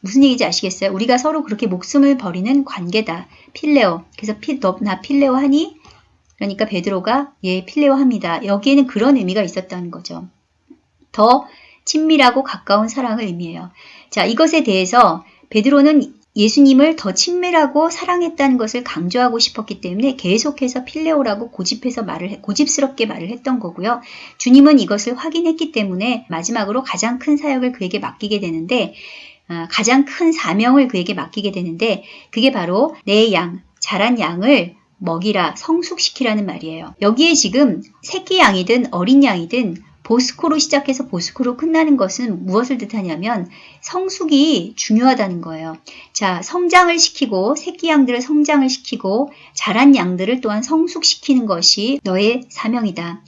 무슨 얘기인지 아시겠어요? 우리가 서로 그렇게 목숨을 버리는 관계다. 필레오. 그래서 피, 너, 나 필레오 하니? 그러니까 베드로가 예, 필레오 합니다. 여기에는 그런 의미가 있었다는 거죠. 더 친밀하고 가까운 사랑을 의미해요. 자, 이것에 대해서 베드로는 예수님을 더 친밀하고 사랑했다는 것을 강조하고 싶었기 때문에 계속해서 필레오라고 고집해서 말을 해- 고집스럽게 말을 했던 거고요. 주님은 이것을 확인했기 때문에 마지막으로 가장 큰 사역을 그에게 맡기게 되는데 아, 가장 큰 사명을 그에게 맡기게 되는데 그게 바로 내 양, 자란 양을 먹이라 성숙시키라는 말이에요. 여기에 지금 새끼 양이든 어린 양이든 보스코로 시작해서 보스코로 끝나는 것은 무엇을 뜻하냐면 성숙이 중요하다는 거예요. 자, 성장을 시키고 새끼 양들을 성장을 시키고 자란 양들을 또한 성숙시키는 것이 너의 사명이다.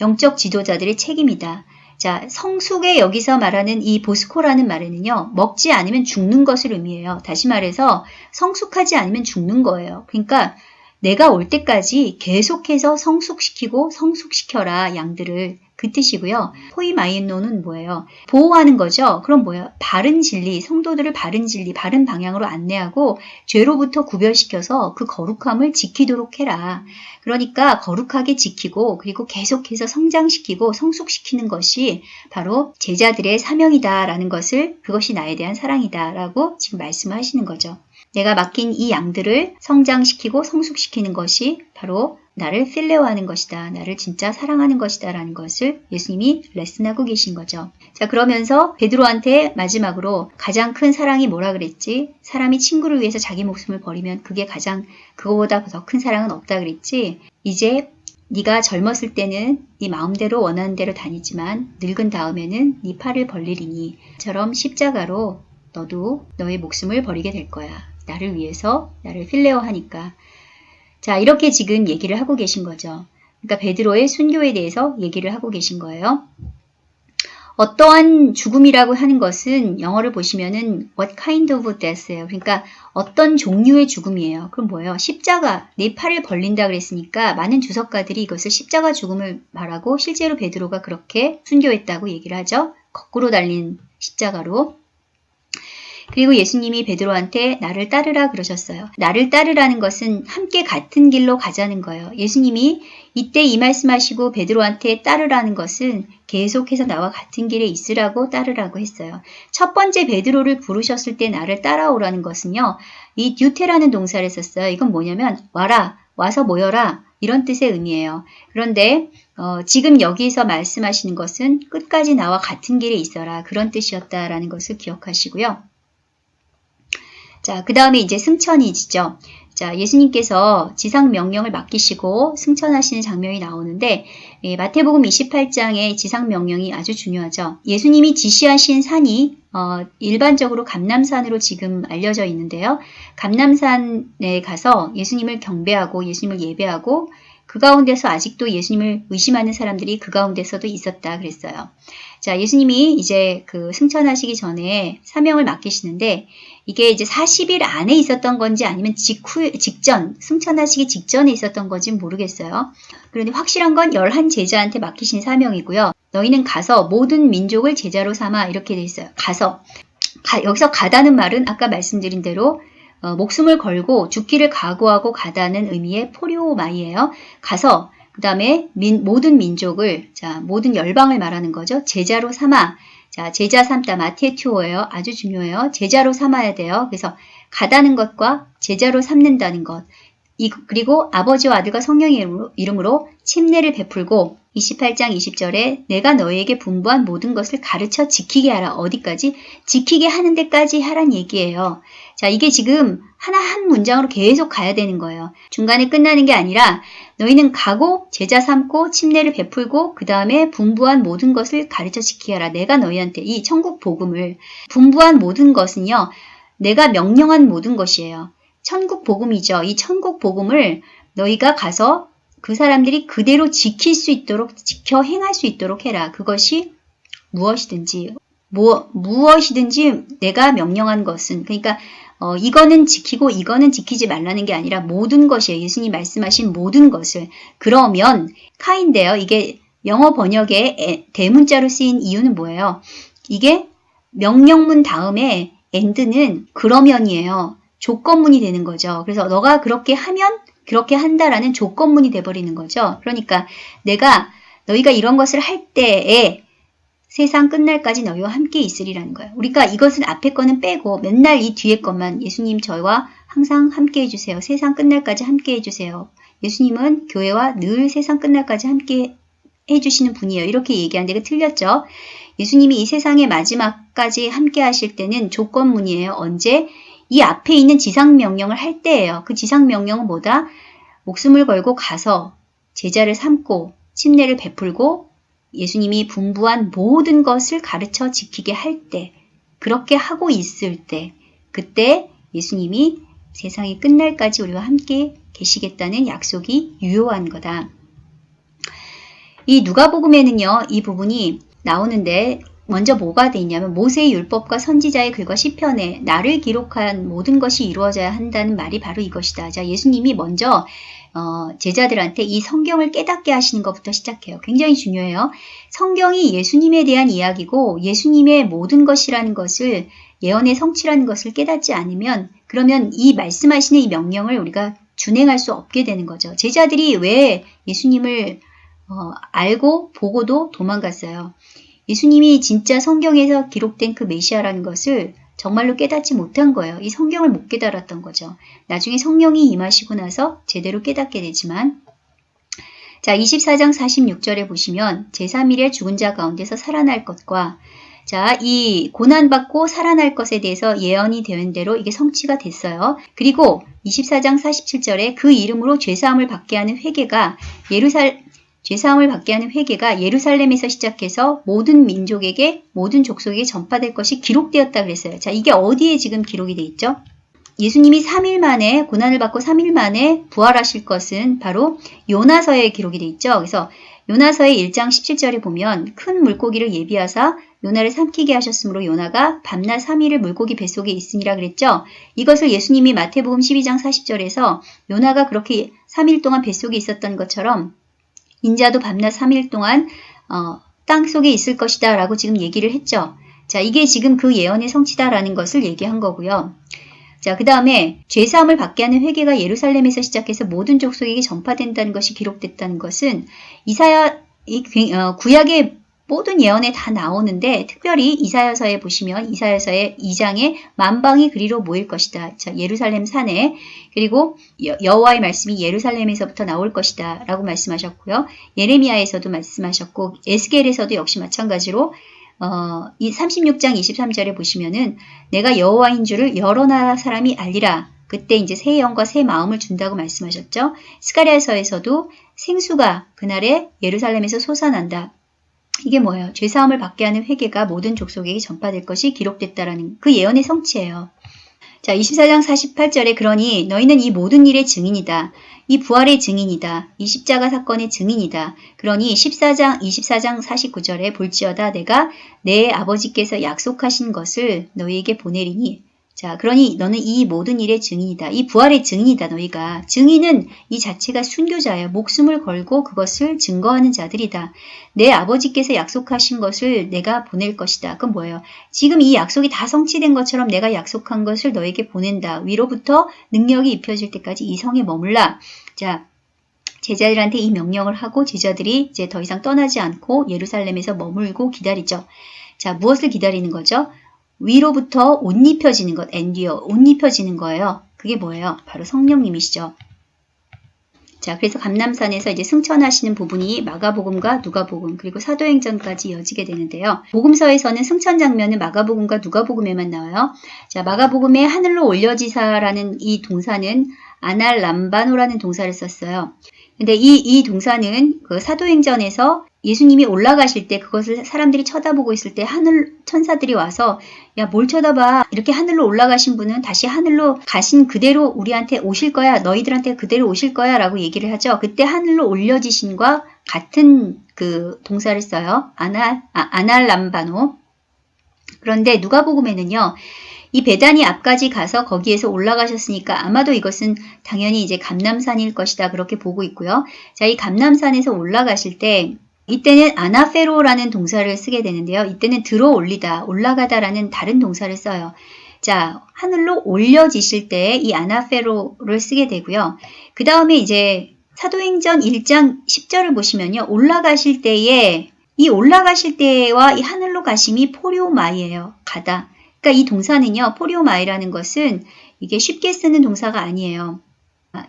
영적 지도자들의 책임이다. 자, 성숙에 여기서 말하는 이 보스코라는 말에는요, 먹지 않으면 죽는 것을 의미해요. 다시 말해서 성숙하지 않으면 죽는 거예요. 그러니까 내가 올 때까지 계속해서 성숙시키고 성숙시켜라 양들을 그 뜻이고요. 포이마이노는 뭐예요? 보호하는 거죠. 그럼 뭐예요? 바른 진리, 성도들을 바른 진리, 바른 방향으로 안내하고 죄로부터 구별시켜서 그 거룩함을 지키도록 해라. 그러니까 거룩하게 지키고 그리고 계속해서 성장시키고 성숙시키는 것이 바로 제자들의 사명이다라는 것을 그것이 나에 대한 사랑이다라고 지금 말씀을 하시는 거죠. 내가 맡긴 이 양들을 성장시키고 성숙시키는 것이 바로 나를 필레오하는 것이다. 나를 진짜 사랑하는 것이다. 라는 것을 예수님이 레슨하고 계신 거죠. 자, 그러면서 베드로한테 마지막으로 가장 큰 사랑이 뭐라 그랬지? 사람이 친구를 위해서 자기 목숨을 버리면 그게 가장 그거보다 더 큰 사랑은 없다 그랬지? 이제 네가 젊었을 때는 네 마음대로 원하는 대로 다니지만 늙은 다음에는 네 팔을 벌리리니 처럼 십자가로 너도 너의 목숨을 버리게 될 거야. 나를 위해서 나를 필레어 하니까. 자, 이렇게 지금 얘기를 하고 계신 거죠. 그러니까 베드로의 순교에 대해서 얘기를 하고 계신 거예요. 어떠한 죽음이라고 하는 것은 영어를 보시면은 what kind of death예요. 그러니까 어떤 종류의 죽음이에요. 그럼 뭐예요? 십자가, 네 팔을 벌린다 그랬으니까 많은 주석가들이 이것을 십자가 죽음을 말하고 실제로 베드로가 그렇게 순교했다고 얘기를 하죠. 거꾸로 달린 십자가로. 그리고 예수님이 베드로한테 나를 따르라 그러셨어요. 나를 따르라는 것은 함께 같은 길로 가자는 거예요. 예수님이 이때 이 말씀하시고 베드로한테 따르라는 것은 계속해서 나와 같은 길에 있으라고 따르라고 했어요. 첫 번째 베드로를 부르셨을 때 나를 따라오라는 것은요. 이 듀테라는 동사를 썼어요. 이건 뭐냐면 와라, 와서 모여라 이런 뜻의 의미예요. 그런데 어, 지금 여기서 말씀하시는 것은 끝까지 나와 같은 길에 있어라 그런 뜻이었다라는 것을 기억하시고요. 자, 그 다음에 이제 승천이지죠. 자, 예수님께서 지상 명령을 맡기시고 승천하시는 장면이 나오는데 예, 마태복음 28장의 지상 명령이 아주 중요하죠. 예수님이 지시하신 산이 어, 일반적으로 감남산으로 지금 알려져 있는데요. 감남산에 가서 예수님을 경배하고 예수님을 예배하고 그 가운데서 아직도 예수님을 의심하는 사람들이 그 가운데서도 있었다 그랬어요. 자, 예수님이 이제 그 승천하시기 전에 사명을 맡기시는데 이게 이제 40일 안에 있었던 건지 아니면 직후, 직전, 승천하시기 직전에 있었던 건지 모르겠어요. 그런데 확실한 건 열한 제자한테 맡기신 사명이고요. 너희는 가서 모든 민족을 제자로 삼아 이렇게 돼 있어요. 가서. 가, 여기서 가다는 말은 아까 말씀드린 대로 어, 목숨을 걸고 죽기를 각오하고 가다는 의미의 포리오마이예요. 가서 그 다음에 모든 민족을 자 모든 열방을 말하는 거죠. 제자로 삼아 자 제자 삼다 마테튜어예요. 아주 중요해요. 제자로 삼아야 돼요. 그래서 가다는 것과 제자로 삼는다는 것 이, 그리고 아버지와 아들과 성령의 이름으로 침례를 베풀고 28장 20절에 내가 너희에게 분부한 모든 것을 가르쳐 지키게 하라. 어디까지? 지키게 하는 데까지 하란 얘기예요. 자, 이게 지금 하나 한 문장으로 계속 가야 되는 거예요. 중간에 끝나는 게 아니라 너희는 가고 제자 삼고 침례를 베풀고 그 다음에 분부한 모든 것을 가르쳐 지키게 하라. 내가 너희한테 이 천국 복음을 분부한 모든 것은요. 내가 명령한 모든 것이에요. 천국 복음이죠. 이 천국 복음을 너희가 가서 그 사람들이 그대로 지킬 수 있도록 지켜 행할 수 있도록 해라. 그것이 무엇이든지 뭐, 무엇이든지 내가 명령한 것은 그러니까 어, 이거는 지키고 이거는 지키지 말라는 게 아니라 모든 것이에요. 예수님 말씀하신 모든 것을. 그러면 카인데요. 이게 영어 번역에 에- 대문자로 쓰인 이유는 뭐예요? 이게 명령문 다음에 end는 그러면이에요. 조건문이 되는 거죠. 그래서 너가 그렇게 하면 그렇게 한다라는 조건문이 돼버리는 거죠. 그러니까 내가 너희가 이런 것을 할 때에 세상 끝날까지 너희와 함께 있으리라는 거예요. 우리가 이것은 앞에 거는 빼고 맨날 이 뒤에 것만 예수님 저희와 항상 함께 해주세요. 세상 끝날까지 함께 해주세요. 예수님은 교회와 늘 세상 끝날까지 함께 해주시는 분이에요. 이렇게 얘기하는데 그 틀렸죠. 예수님이 이 세상의 마지막까지 함께 하실 때는 조건문이에요. 언제? 이 앞에 있는 지상명령을 할 때예요. 그 지상명령은 뭐다? 목숨을 걸고 가서 제자를 삼고 침례를 베풀고 예수님이 분부한 모든 것을 가르쳐 지키게 할 때, 그렇게 하고 있을 때, 그때 예수님이 세상이 끝날까지 우리와 함께 계시겠다는 약속이 유효한 거다. 이 누가복음에는요, 이 부분이 나오는데 먼저 뭐가 돼 있냐면 모세의 율법과 선지자의 글과 시편에 나를 기록한 모든 것이 이루어져야 한다는 말이 바로 이것이다. 자, 예수님이 먼저 어, 제자들한테 이 성경을 깨닫게 하시는 것부터 시작해요. 굉장히 중요해요. 성경이 예수님에 대한 이야기고 예수님의 모든 것이라는 것을 예언의 성취라는 것을 깨닫지 않으면 그러면 이 말씀하시는 이 명령을 우리가 준행할 수 없게 되는 거죠. 제자들이 왜 예수님을 어, 알고 보고도 도망갔어요. 예수님이 진짜 성경에서 기록된 그 메시아라는 것을 정말로 깨닫지 못한 거예요. 이 성경을 못 깨달았던 거죠. 나중에 성령이 임하시고 나서 제대로 깨닫게 되지만 자 24장 46절에 보시면 제3일에 죽은 자 가운데서 살아날 것과 자, 이 고난받고 살아날 것에 대해서 예언이 되는 대로 이게 성취가 됐어요. 그리고 24장 47절에 그 이름으로 죄사함을 받게 하는 회개가 예루살 죄사함을 받게 하는 회개가 예루살렘에서 시작해서 모든 민족에게 모든 족속에게 전파될 것이 기록되었다 그랬어요. 자, 이게 어디에 지금 기록이 돼 있죠? 예수님이 3일 만에 고난을 받고 3일 만에 부활하실 것은 바로 요나서에 기록이 돼 있죠. 그래서 요나서의 1장 17절에 보면 큰 물고기를 예비하사 요나를 삼키게 하셨으므로 요나가 밤낮 3일을 물고기 뱃속에 있으니라 그랬죠. 이것을 예수님이 마태복음 12장 40절에서 요나가 그렇게 3일 동안 뱃속에 있었던 것처럼 인자도 밤낮 3일 동안 어, 땅 속에 있을 것이다 라고 지금 얘기를 했죠. 자, 이게 지금 그 예언의 성취다라는 것을 얘기한 거고요. 자, 그 다음에 죄사함을 받게 하는 회개가 예루살렘에서 시작해서 모든 족속에게 전파된다는 것이 기록됐다는 것은 이사야 이 어, 구약의 모든 예언에 다 나오는데 특별히 이사야서에 보시면 이사야서의 2장에 만방이 그리로 모일 것이다. 자, 예루살렘 산에 그리고 여, 호와의 말씀이 예루살렘에서부터 나올 것이다 라고 말씀하셨고요. 예레미야에서도 말씀하셨고 에스겔에서도 역시 마찬가지로 어, 이 36장 23절에 보시면은 내가 여호와인 줄을 여러 나라 사람이 알리라. 그때 이제 새 영과 새 마음을 준다고 말씀하셨죠. 스가랴서에서도 생수가 그날에 예루살렘에서 솟아난다. 이게 뭐예요? 죄사함을 받게 하는 회개가 모든 족속에게 전파될 것이 기록됐다라는 그 예언의 성취예요. 자, 24장 48절에 그러니 너희는 이 모든 일의 증인이다. 이 부활의 증인이다. 이 십자가 사건의 증인이다. 그러니 14장 24장 49절에 볼지어다 내가 내 아버지께서 약속하신 것을 너희에게 보내리니 자, 그러니 너는 이 모든 일의 증인이다. 이 부활의 증인이다, 너희가. 증인은 이 자체가 순교자예요. 목숨을 걸고 그것을 증거하는 자들이다. 내 아버지께서 약속하신 것을 내가 보낼 것이다. 그건 뭐예요? 지금 이 약속이 다 성취된 것처럼 내가 약속한 것을 너에게 보낸다. 위로부터 능력이 입혀질 때까지 이 성에 머물라. 자, 제자들한테 이 명령을 하고 제자들이 이제 더 이상 떠나지 않고 예루살렘에서 머물고 기다리죠. 자, 무엇을 기다리는 거죠? 위로부터 옷 입혀지는 것, 엔디어, 옷 입혀지는 거예요. 그게 뭐예요? 바로 성령님이시죠. 자, 그래서 감남산에서 이제 승천하시는 부분이 마가복음과 누가복음 그리고 사도행전까지 이어지게 되는데요. 복음서에서는 승천 장면은 마가복음과 누가복음에만 나와요. 자, 마가복음에 하늘로 올려지사라는 이 동사는 아날람바노라는 동사를 썼어요. 근데 이, 이 동사는 그 사도행전에서 예수님이 올라가실 때 그것을 사람들이 쳐다보고 있을 때 하늘 천사들이 와서 야 뭘 쳐다봐? 이렇게 하늘로 올라가신 분은 다시 하늘로 가신 그대로 우리한테 오실 거야. 너희들한테 그대로 오실 거야. 라고 얘기를 하죠. 그때 하늘로 올려지신과 같은 그 동사를 써요. 아날 아, 아날람바노. 그런데 누가복음에는요 이 배단이 앞까지 가서 거기에서 올라가셨으니까 아마도 이것은 당연히 이제 감남산일 것이다. 그렇게 보고 있고요. 자, 이 감남산에서 올라가실 때 이때는 아나페로라는 동사를 쓰게 되는데요. 이때는 들어 올리다, 올라가다 라는 다른 동사를 써요. 자, 하늘로 올려지실 때 이 아나페로를 쓰게 되고요. 그 다음에 이제 사도행전 1장 10절을 보시면요. 올라가실 때에 이 올라가실 때와 이 하늘로 가심이 포리오마이예요. 가다. 그러니까 이 동사는요. 포리오마이라는 것은 이게 쉽게 쓰는 동사가 아니에요.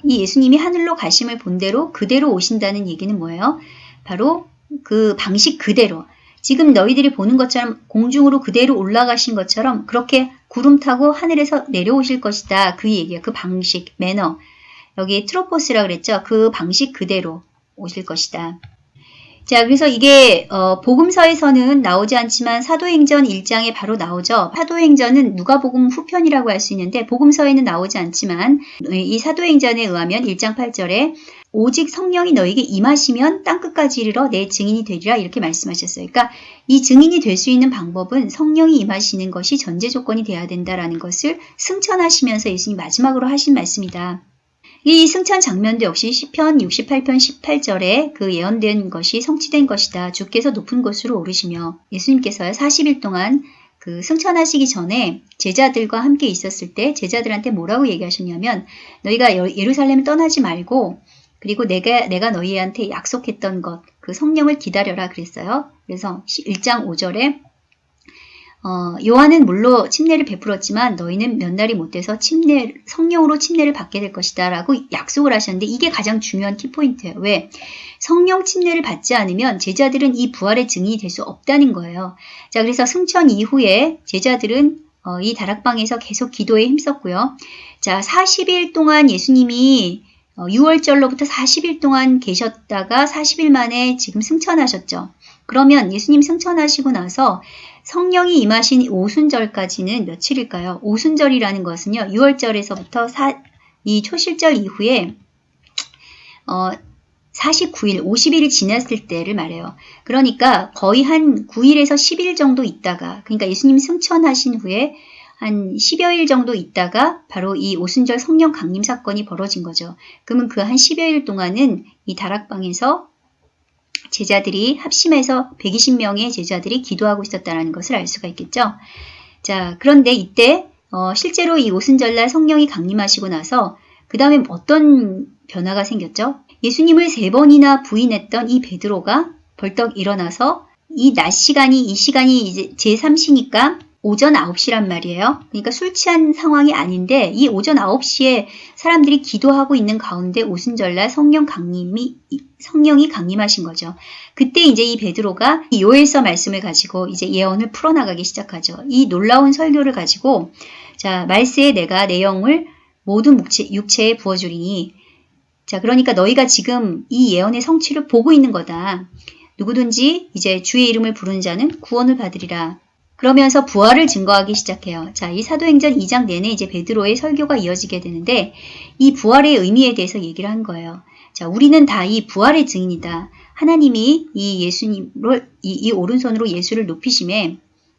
이 예수님이 하늘로 가심을 본대로 그대로 오신다는 얘기는 뭐예요? 바로 그 방식 그대로 지금 너희들이 보는 것처럼 공중으로 그대로 올라가신 것처럼 그렇게 구름 타고 하늘에서 내려오실 것이다. 그 얘기야. 그 방식, 매너. 여기 트로포스라 그랬죠. 그 방식 그대로 오실 것이다. 자, 그래서 이게 어, 복음서에서는 나오지 않지만 사도행전 1장에 바로 나오죠. 사도행전은 누가복음 후편이라고 할 수 있는데 복음서에는 나오지 않지만 이 사도행전에 의하면 1장 8절에 오직 성령이 너에게 임하시면 땅끝까지 이르러 내 증인이 되리라 이렇게 말씀하셨어요. 그러니까 이 증인이 될 수 있는 방법은 성령이 임하시는 것이 전제 조건이 돼야 된다라는 것을 승천하시면서 예수님 마지막으로 하신 말씀이다. 이 승천 장면도 역시 시편 68편 18절에 그 예언된 것이 성취된 것이다. 주께서 높은 곳으로 오르시며 예수님께서 40일 동안 그 승천하시기 전에 제자들과 함께 있었을 때 제자들한테 뭐라고 얘기하셨냐면 너희가 예루살렘을 떠나지 말고 그리고 내가 내가 너희한테 약속했던 것 그 성령을 기다려라 그랬어요. 그래서 1장 5절에 어, 요한은 물로 침례를 베풀었지만 너희는 몇 날이 못 돼서 침례, 성령으로 침례를 받게 될 것이다 라고 약속을 하셨는데 이게 가장 중요한 키포인트예요. 왜? 성령 침례를 받지 않으면 제자들은 이 부활의 증인이 될 수 없다는 거예요. 자, 그래서 승천 이후에 제자들은 어, 이 다락방에서 계속 기도에 힘썼고요. 자, 40일 동안 예수님이 어, 6월절로부터 40일 동안 계셨다가 40일 만에 지금 승천하셨죠. 그러면 예수님 승천하시고 나서 성령이 임하신 오순절까지는 며칠일까요? 오순절이라는 것은요. 6월절에서부터 사, 이 초실절 이후에 어, 49일, 50일이 지났을 때를 말해요. 그러니까 거의 한 9일에서 10일 정도 있다가 그러니까 예수님 승천하신 후에 한 10여일 정도 있다가 바로 이 오순절 성령 강림 사건이 벌어진 거죠. 그러면 그 한 10여일 동안은 이 다락방에서 제자들이 합심해서 120명의 제자들이 기도하고 있었다는 것을 알 수가 있겠죠. 자, 그런데 이때 어, 실제로 이 오순절날 성령이 강림하시고 나서 그 다음에 어떤 변화가 생겼죠? 예수님을 세 번이나 부인했던 이 베드로가 벌떡 일어나서 이 낮 시간이 이 시간이 이제 제3시니까 오전 9시란 말이에요. 그러니까 술 취한 상황이 아닌데 이 오전 9시에 사람들이 기도하고 있는 가운데 오순절날 성령 강림이 성령이 강림하신 거죠. 그때 이제 이 베드로가 이 요엘서 말씀을 가지고 이제 예언을 풀어나가기 시작하죠. 이 놀라운 설교를 가지고 자 말세에 내가 내 영을 모든 육체, 육체에 부어주리니 자 그러니까 너희가 지금 이 예언의 성취를 보고 있는 거다. 누구든지 이제 주의 이름을 부르는 자는 구원을 받으리라. 그러면서 부활을 증거하기 시작해요. 자, 이 사도행전 2장 내내 이제 베드로의 설교가 이어지게 되는데 이 부활의 의미에 대해서 얘기를 한 거예요. 자, 우리는 다 이 부활의 증인이다. 하나님이 이 예수님을 이, 이 오른손으로 예수를 높이심에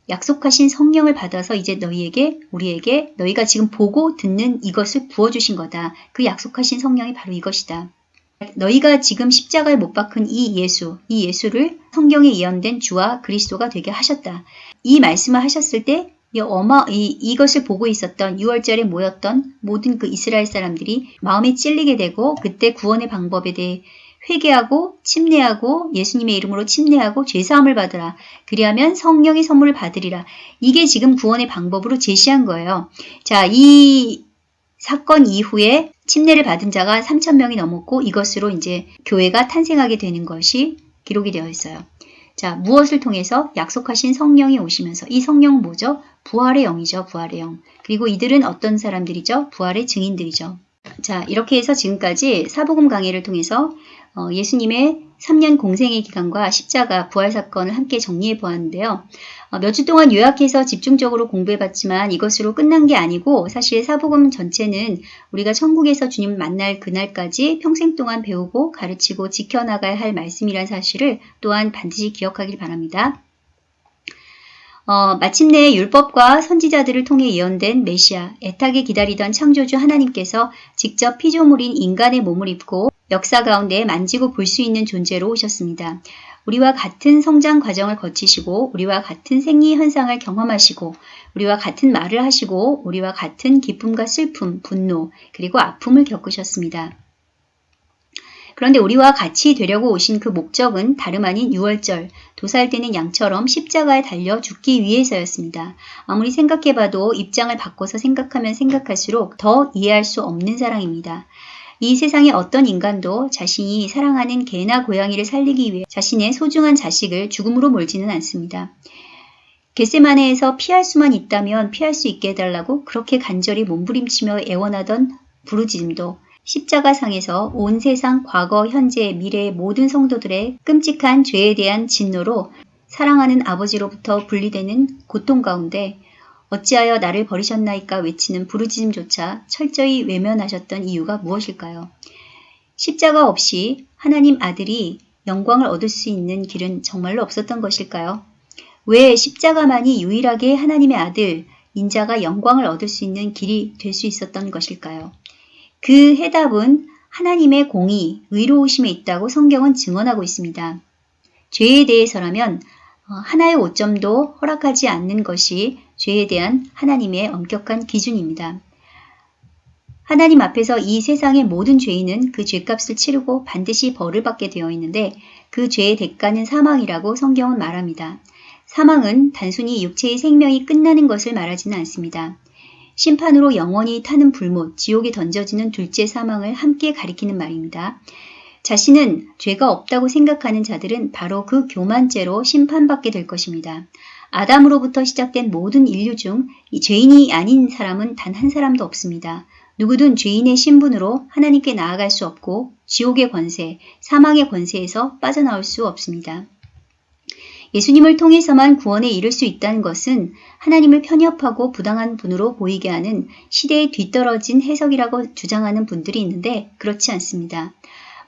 약속하신 성령을 받아서 이제 너희에게 우리에게 너희가 지금 보고 듣는 이것을 부어 주신 거다. 그 약속하신 성령이 바로 이것이다. 너희가 지금 십자가에 못 박힌 이 예수, 이 예수를 성경에 예언된 주와 그리스도가 되게 하셨다. 이 말씀을 하셨을 때 어마 이, 이것을 보고 있었던 6월절에 모였던 모든 그 이스라엘 사람들이 마음에 찔리게 되고 그때 구원의 방법에 대해 회개하고 침례하고 예수님의 이름으로 침례하고 죄사함을 받으라. 그리하면 성령의 선물을 받으리라. 이게 지금 구원의 방법으로 제시한 거예요. 자, 이 사건 이후에 침례를 받은 자가 3천 명이 넘었고 이것으로 이제 교회가 탄생하게 되는 것이 기록이 되어 있어요. 자, 무엇을 통해서 약속하신 성령이 오시면서 이 성령은 뭐죠? 부활의 영이죠. 부활의 영. 그리고 이들은 어떤 사람들이죠? 부활의 증인들이죠. 자, 이렇게 해서 지금까지 사복음 강의를 통해서 어, 예수님의 3년 공생의 기간과 십자가 부활 사건을 함께 정리해 보았는데요. 어, 몇주 동안 요약해서 집중적으로 공부해봤지만 이것으로 끝난 게 아니고 사실 사복음 전체는 우리가 천국에서 주님 만날 그날까지 평생 동안 배우고 가르치고 지켜나가야 할 말씀이란 사실을 또한 반드시 기억하길 바랍니다. 어, 마침내 율법과 선지자들을 통해 예언된 메시아, 애타게 기다리던 창조주 하나님께서 직접 피조물인 인간의 몸을 입고 역사 가운데 만지고 볼 수 있는 존재로 오셨습니다. 우리와 같은 성장 과정을 거치시고 우리와 같은 생리 현상을 경험하시고 우리와 같은 말을 하시고 우리와 같은 기쁨과 슬픔, 분노, 그리고 아픔을 겪으셨습니다. 그런데 우리와 같이 되려고 오신 그 목적은 다름 아닌 6월절, 도살되는 양처럼 십자가에 달려 죽기 위해서였습니다. 아무리 생각해봐도 입장을 바꿔서 생각하면 생각할수록 더 이해할 수 없는 사랑입니다. 이 세상의 어떤 인간도 자신이 사랑하는 개나 고양이를 살리기 위해 자신의 소중한 자식을 죽음으로 몰지는 않습니다. 겟세마네에서 피할 수만 있다면 피할 수 있게 해달라고 그렇게 간절히 몸부림치며 애원하던 부르짖음도 십자가상에서 온 세상 과거, 현재, 미래의 모든 성도들의 끔찍한 죄에 대한 진노로 사랑하는 아버지로부터 분리되는 고통 가운데 어찌하여 나를 버리셨나이까 외치는 부르짖음조차 철저히 외면하셨던 이유가 무엇일까요? 십자가 없이 하나님 아들이 영광을 얻을 수 있는 길은 정말로 없었던 것일까요? 왜 십자가만이 유일하게 하나님의 아들, 인자가 영광을 얻을 수 있는 길이 될 수 있었던 것일까요? 그 해답은 하나님의 공의, 의로우심에 있다고 성경은 증언하고 있습니다. 죄에 대해서라면 어, 하나의 오점도 허락하지 않는 것이 죄에 대한 하나님의 엄격한 기준입니다. 하나님 앞에서 이 세상의 모든 죄인은 그 죄값을 치르고 반드시 벌을 받게 되어 있는데 그 죄의 대가는 사망이라고 성경은 말합니다. 사망은 단순히 육체의 생명이 끝나는 것을 말하지는 않습니다. 심판으로 영원히 타는 불못, 지옥에 던져지는 둘째 사망을 함께 가리키는 말입니다. 자신은 죄가 없다고 생각하는 자들은 바로 그 교만죄로 심판받게 될 것입니다. 아담으로부터 시작된 모든 인류 중 죄인이 아닌 사람은 단 한 사람도 없습니다. 누구든 죄인의 신분으로 하나님께 나아갈 수 없고 지옥의 권세, 사망의 권세에서 빠져나올 수 없습니다. 예수님을 통해서만 구원에 이를 수 있다는 것은 하나님을 편협하고 부당한 분으로 보이게 하는 시대에 뒤떨어진 해석이라고 주장하는 분들이 있는데 그렇지 않습니다.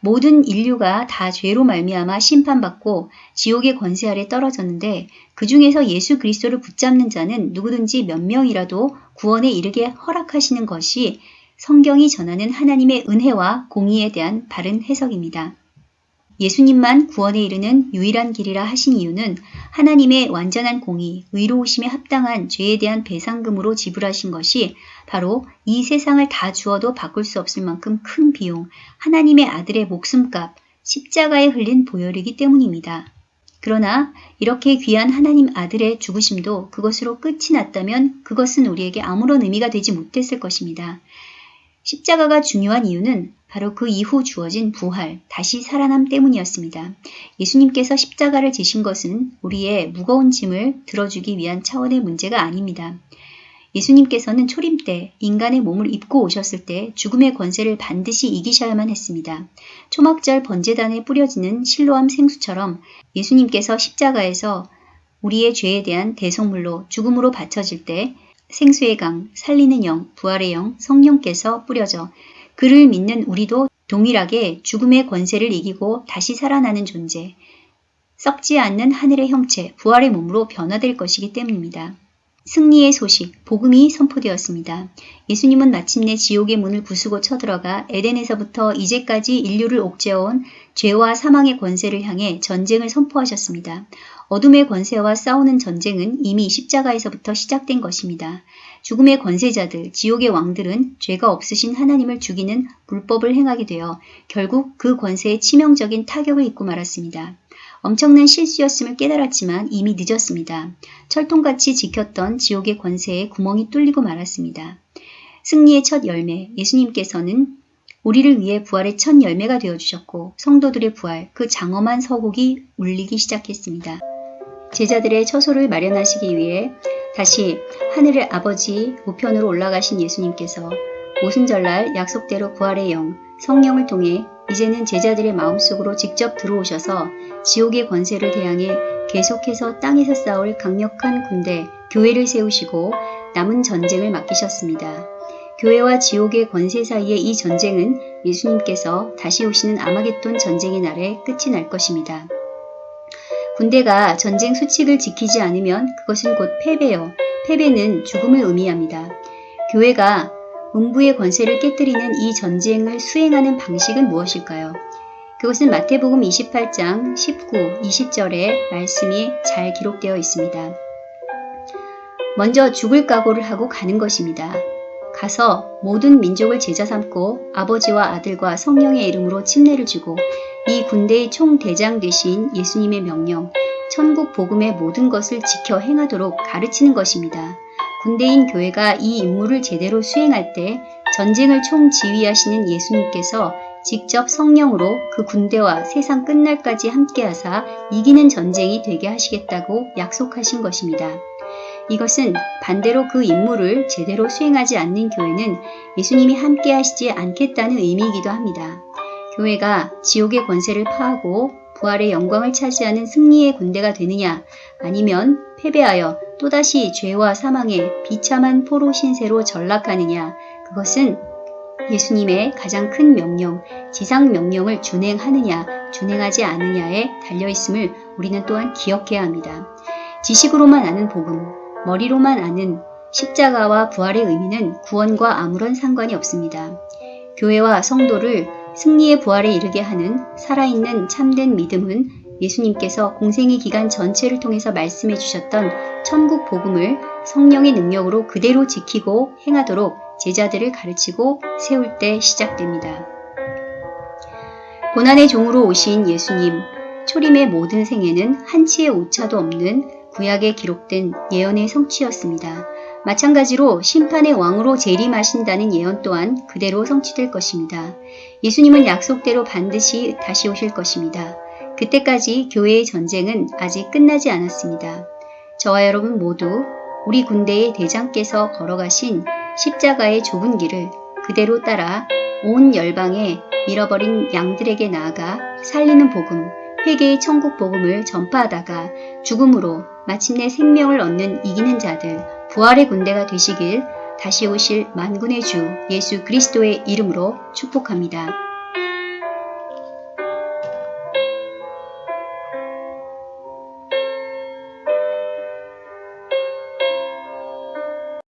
모든 인류가 다 죄로 말미암아 심판받고 지옥의 권세 아래 떨어졌는데 그 중에서 예수 그리스도를 붙잡는 자는 누구든지 몇 명이라도 구원에 이르게 허락하시는 것이 성경이 전하는 하나님의 은혜와 공의에 대한 바른 해석입니다. 예수님만 구원에 이르는 유일한 길이라 하신 이유는 하나님의 완전한 공의, 의로우심에 합당한 죄에 대한 배상금으로 지불하신 것이 바로 이 세상을 다 주어도 바꿀 수 없을 만큼 큰 비용, 하나님의 아들의 목숨값, 십자가에 흘린 보혈이기 때문입니다. 그러나 이렇게 귀한 하나님 아들의 죽으심도 그것으로 끝이 났다면 그것은 우리에게 아무런 의미가 되지 못했을 것입니다. 십자가가 중요한 이유는 바로 그 이후 주어진 부활, 다시 살아남 때문이었습니다. 예수님께서 십자가를 지신 것은 우리의 무거운 짐을 들어주기 위한 차원의 문제가 아닙니다. 예수님께서는 초림 때 인간의 몸을 입고 오셨을 때 죽음의 권세를 반드시 이기셔야만 했습니다. 초막절 번제단에 뿌려지는 실로암 생수처럼 예수님께서 십자가에서 우리의 죄에 대한 대속물로 죽음으로 바쳐질 때 생수의 강, 살리는 영, 부활의 영, 성령께서 뿌려져 그를 믿는 우리도 동일하게 죽음의 권세를 이기고 다시 살아나는 존재, 썩지 않는 하늘의 형체, 부활의 몸으로 변화될 것이기 때문입니다. 승리의 소식, 복음이 선포되었습니다. 예수님은 마침내 지옥의 문을 부수고 쳐들어가 에덴에서부터 이제까지 인류를 옥죄어온 죄와 사망의 권세를 향해 전쟁을 선포하셨습니다. 어둠의 권세와 싸우는 전쟁은 이미 십자가에서부터 시작된 것입니다. 죽음의 권세자들, 지옥의 왕들은 죄가 없으신 하나님을 죽이는 불법을 행하게 되어 결국 그 권세에 치명적인 타격을 입고 말았습니다. 엄청난 실수였음을 깨달았지만 이미 늦었습니다. 철통같이 지켰던 지옥의 권세에 구멍이 뚫리고 말았습니다. 승리의 첫 열매, 예수님께서는 우리를 위해 부활의 첫 열매가 되어주셨고 성도들의 부활, 그 장엄한 서곡이 울리기 시작했습니다. 제자들의 처소를 마련하시기 위해 다시 하늘의 아버지 우편으로 올라가신 예수님께서 오순절날 약속대로 부활의 영, 성령을 통해 이제는 제자들의 마음속으로 직접 들어오셔서 지옥의 권세를 대항해 계속해서 땅에서 싸울 강력한 군대, 교회를 세우시고 남은 전쟁을 맡기셨습니다. 교회와 지옥의 권세 사이의 이 전쟁은 예수님께서 다시 오시는 아마겟돈 전쟁의 날에 끝이 날 것입니다. 군대가 전쟁 수칙을 지키지 않으면 그것은 곧 패배요. 패배는 죽음을 의미합니다. 교회가 음부의 권세를 깨뜨리는 이 전쟁을 수행하는 방식은 무엇일까요? 그것은 마태복음 28장 19, 20절에 말씀이 잘 기록되어 있습니다. 먼저 죽을 각오를 하고 가는 것입니다. 가서 모든 민족을 제자 삼고 아버지와 아들과 성령의 이름으로 침례를 주고 이 군대의 총대장 되신 예수님의 명령, 천국 복음의 모든 것을 지켜 행하도록 가르치는 것입니다. 군대인 교회가 이 임무를 제대로 수행할 때 전쟁을 총지휘하시는 예수님께서 직접 성령으로 그 군대와 세상 끝날까지 함께하사 이기는 전쟁이 되게 하시겠다고 약속하신 것입니다. 이것은 반대로 그 임무를 제대로 수행하지 않는 교회는 예수님이 함께 하시지 않겠다는 의미이기도 합니다. 교회가 지옥의 권세를 파하고 부활의 영광을 차지하는 승리의 군대가 되느냐 아니면 패배하여 또다시 죄와 사망의 비참한 포로 신세로 전락하느냐 그것은 예수님의 가장 큰 명령, 지상 명령을 준행하느냐, 준행하지 않느냐에 달려 있음을 우리는 또한 기억해야 합니다. 지식으로만 아는 복음, 머리로만 아는 십자가와 부활의 의미는 구원과 아무런 상관이 없습니다. 교회와 성도를 승리의 부활에 이르게 하는 살아있는 참된 믿음은 예수님께서 공생의 기간 전체를 통해서 말씀해 주셨던 천국 복음을 성령의 능력으로 그대로 지키고 행하도록 제자들을 가르치고 세울 때 시작됩니다. 고난의 종으로 오신 예수님, 초림의 모든 생애는 한치의 오차도 없는 구약에 기록된 예언의 성취였습니다. 마찬가지로 심판의 왕으로 재림하신다는 예언 또한 그대로 성취될 것입니다. 예수님은 약속대로 반드시 다시 오실 것입니다. 그때까지 교회의 전쟁은 아직 끝나지 않았습니다. 저와 여러분 모두 우리 군대의 대장께서 걸어가신 십자가의 좁은 길을 그대로 따라 온 열방에 잃어버린 양들에게 나아가 살리는 복음, 회개의 천국 복음을 전파하다가 죽음으로 마침내 생명을 얻는 이기는 자들, 부활의 군대가 되시길 다시 오실 만군의 주 예수 그리스도의 이름으로 축복합니다.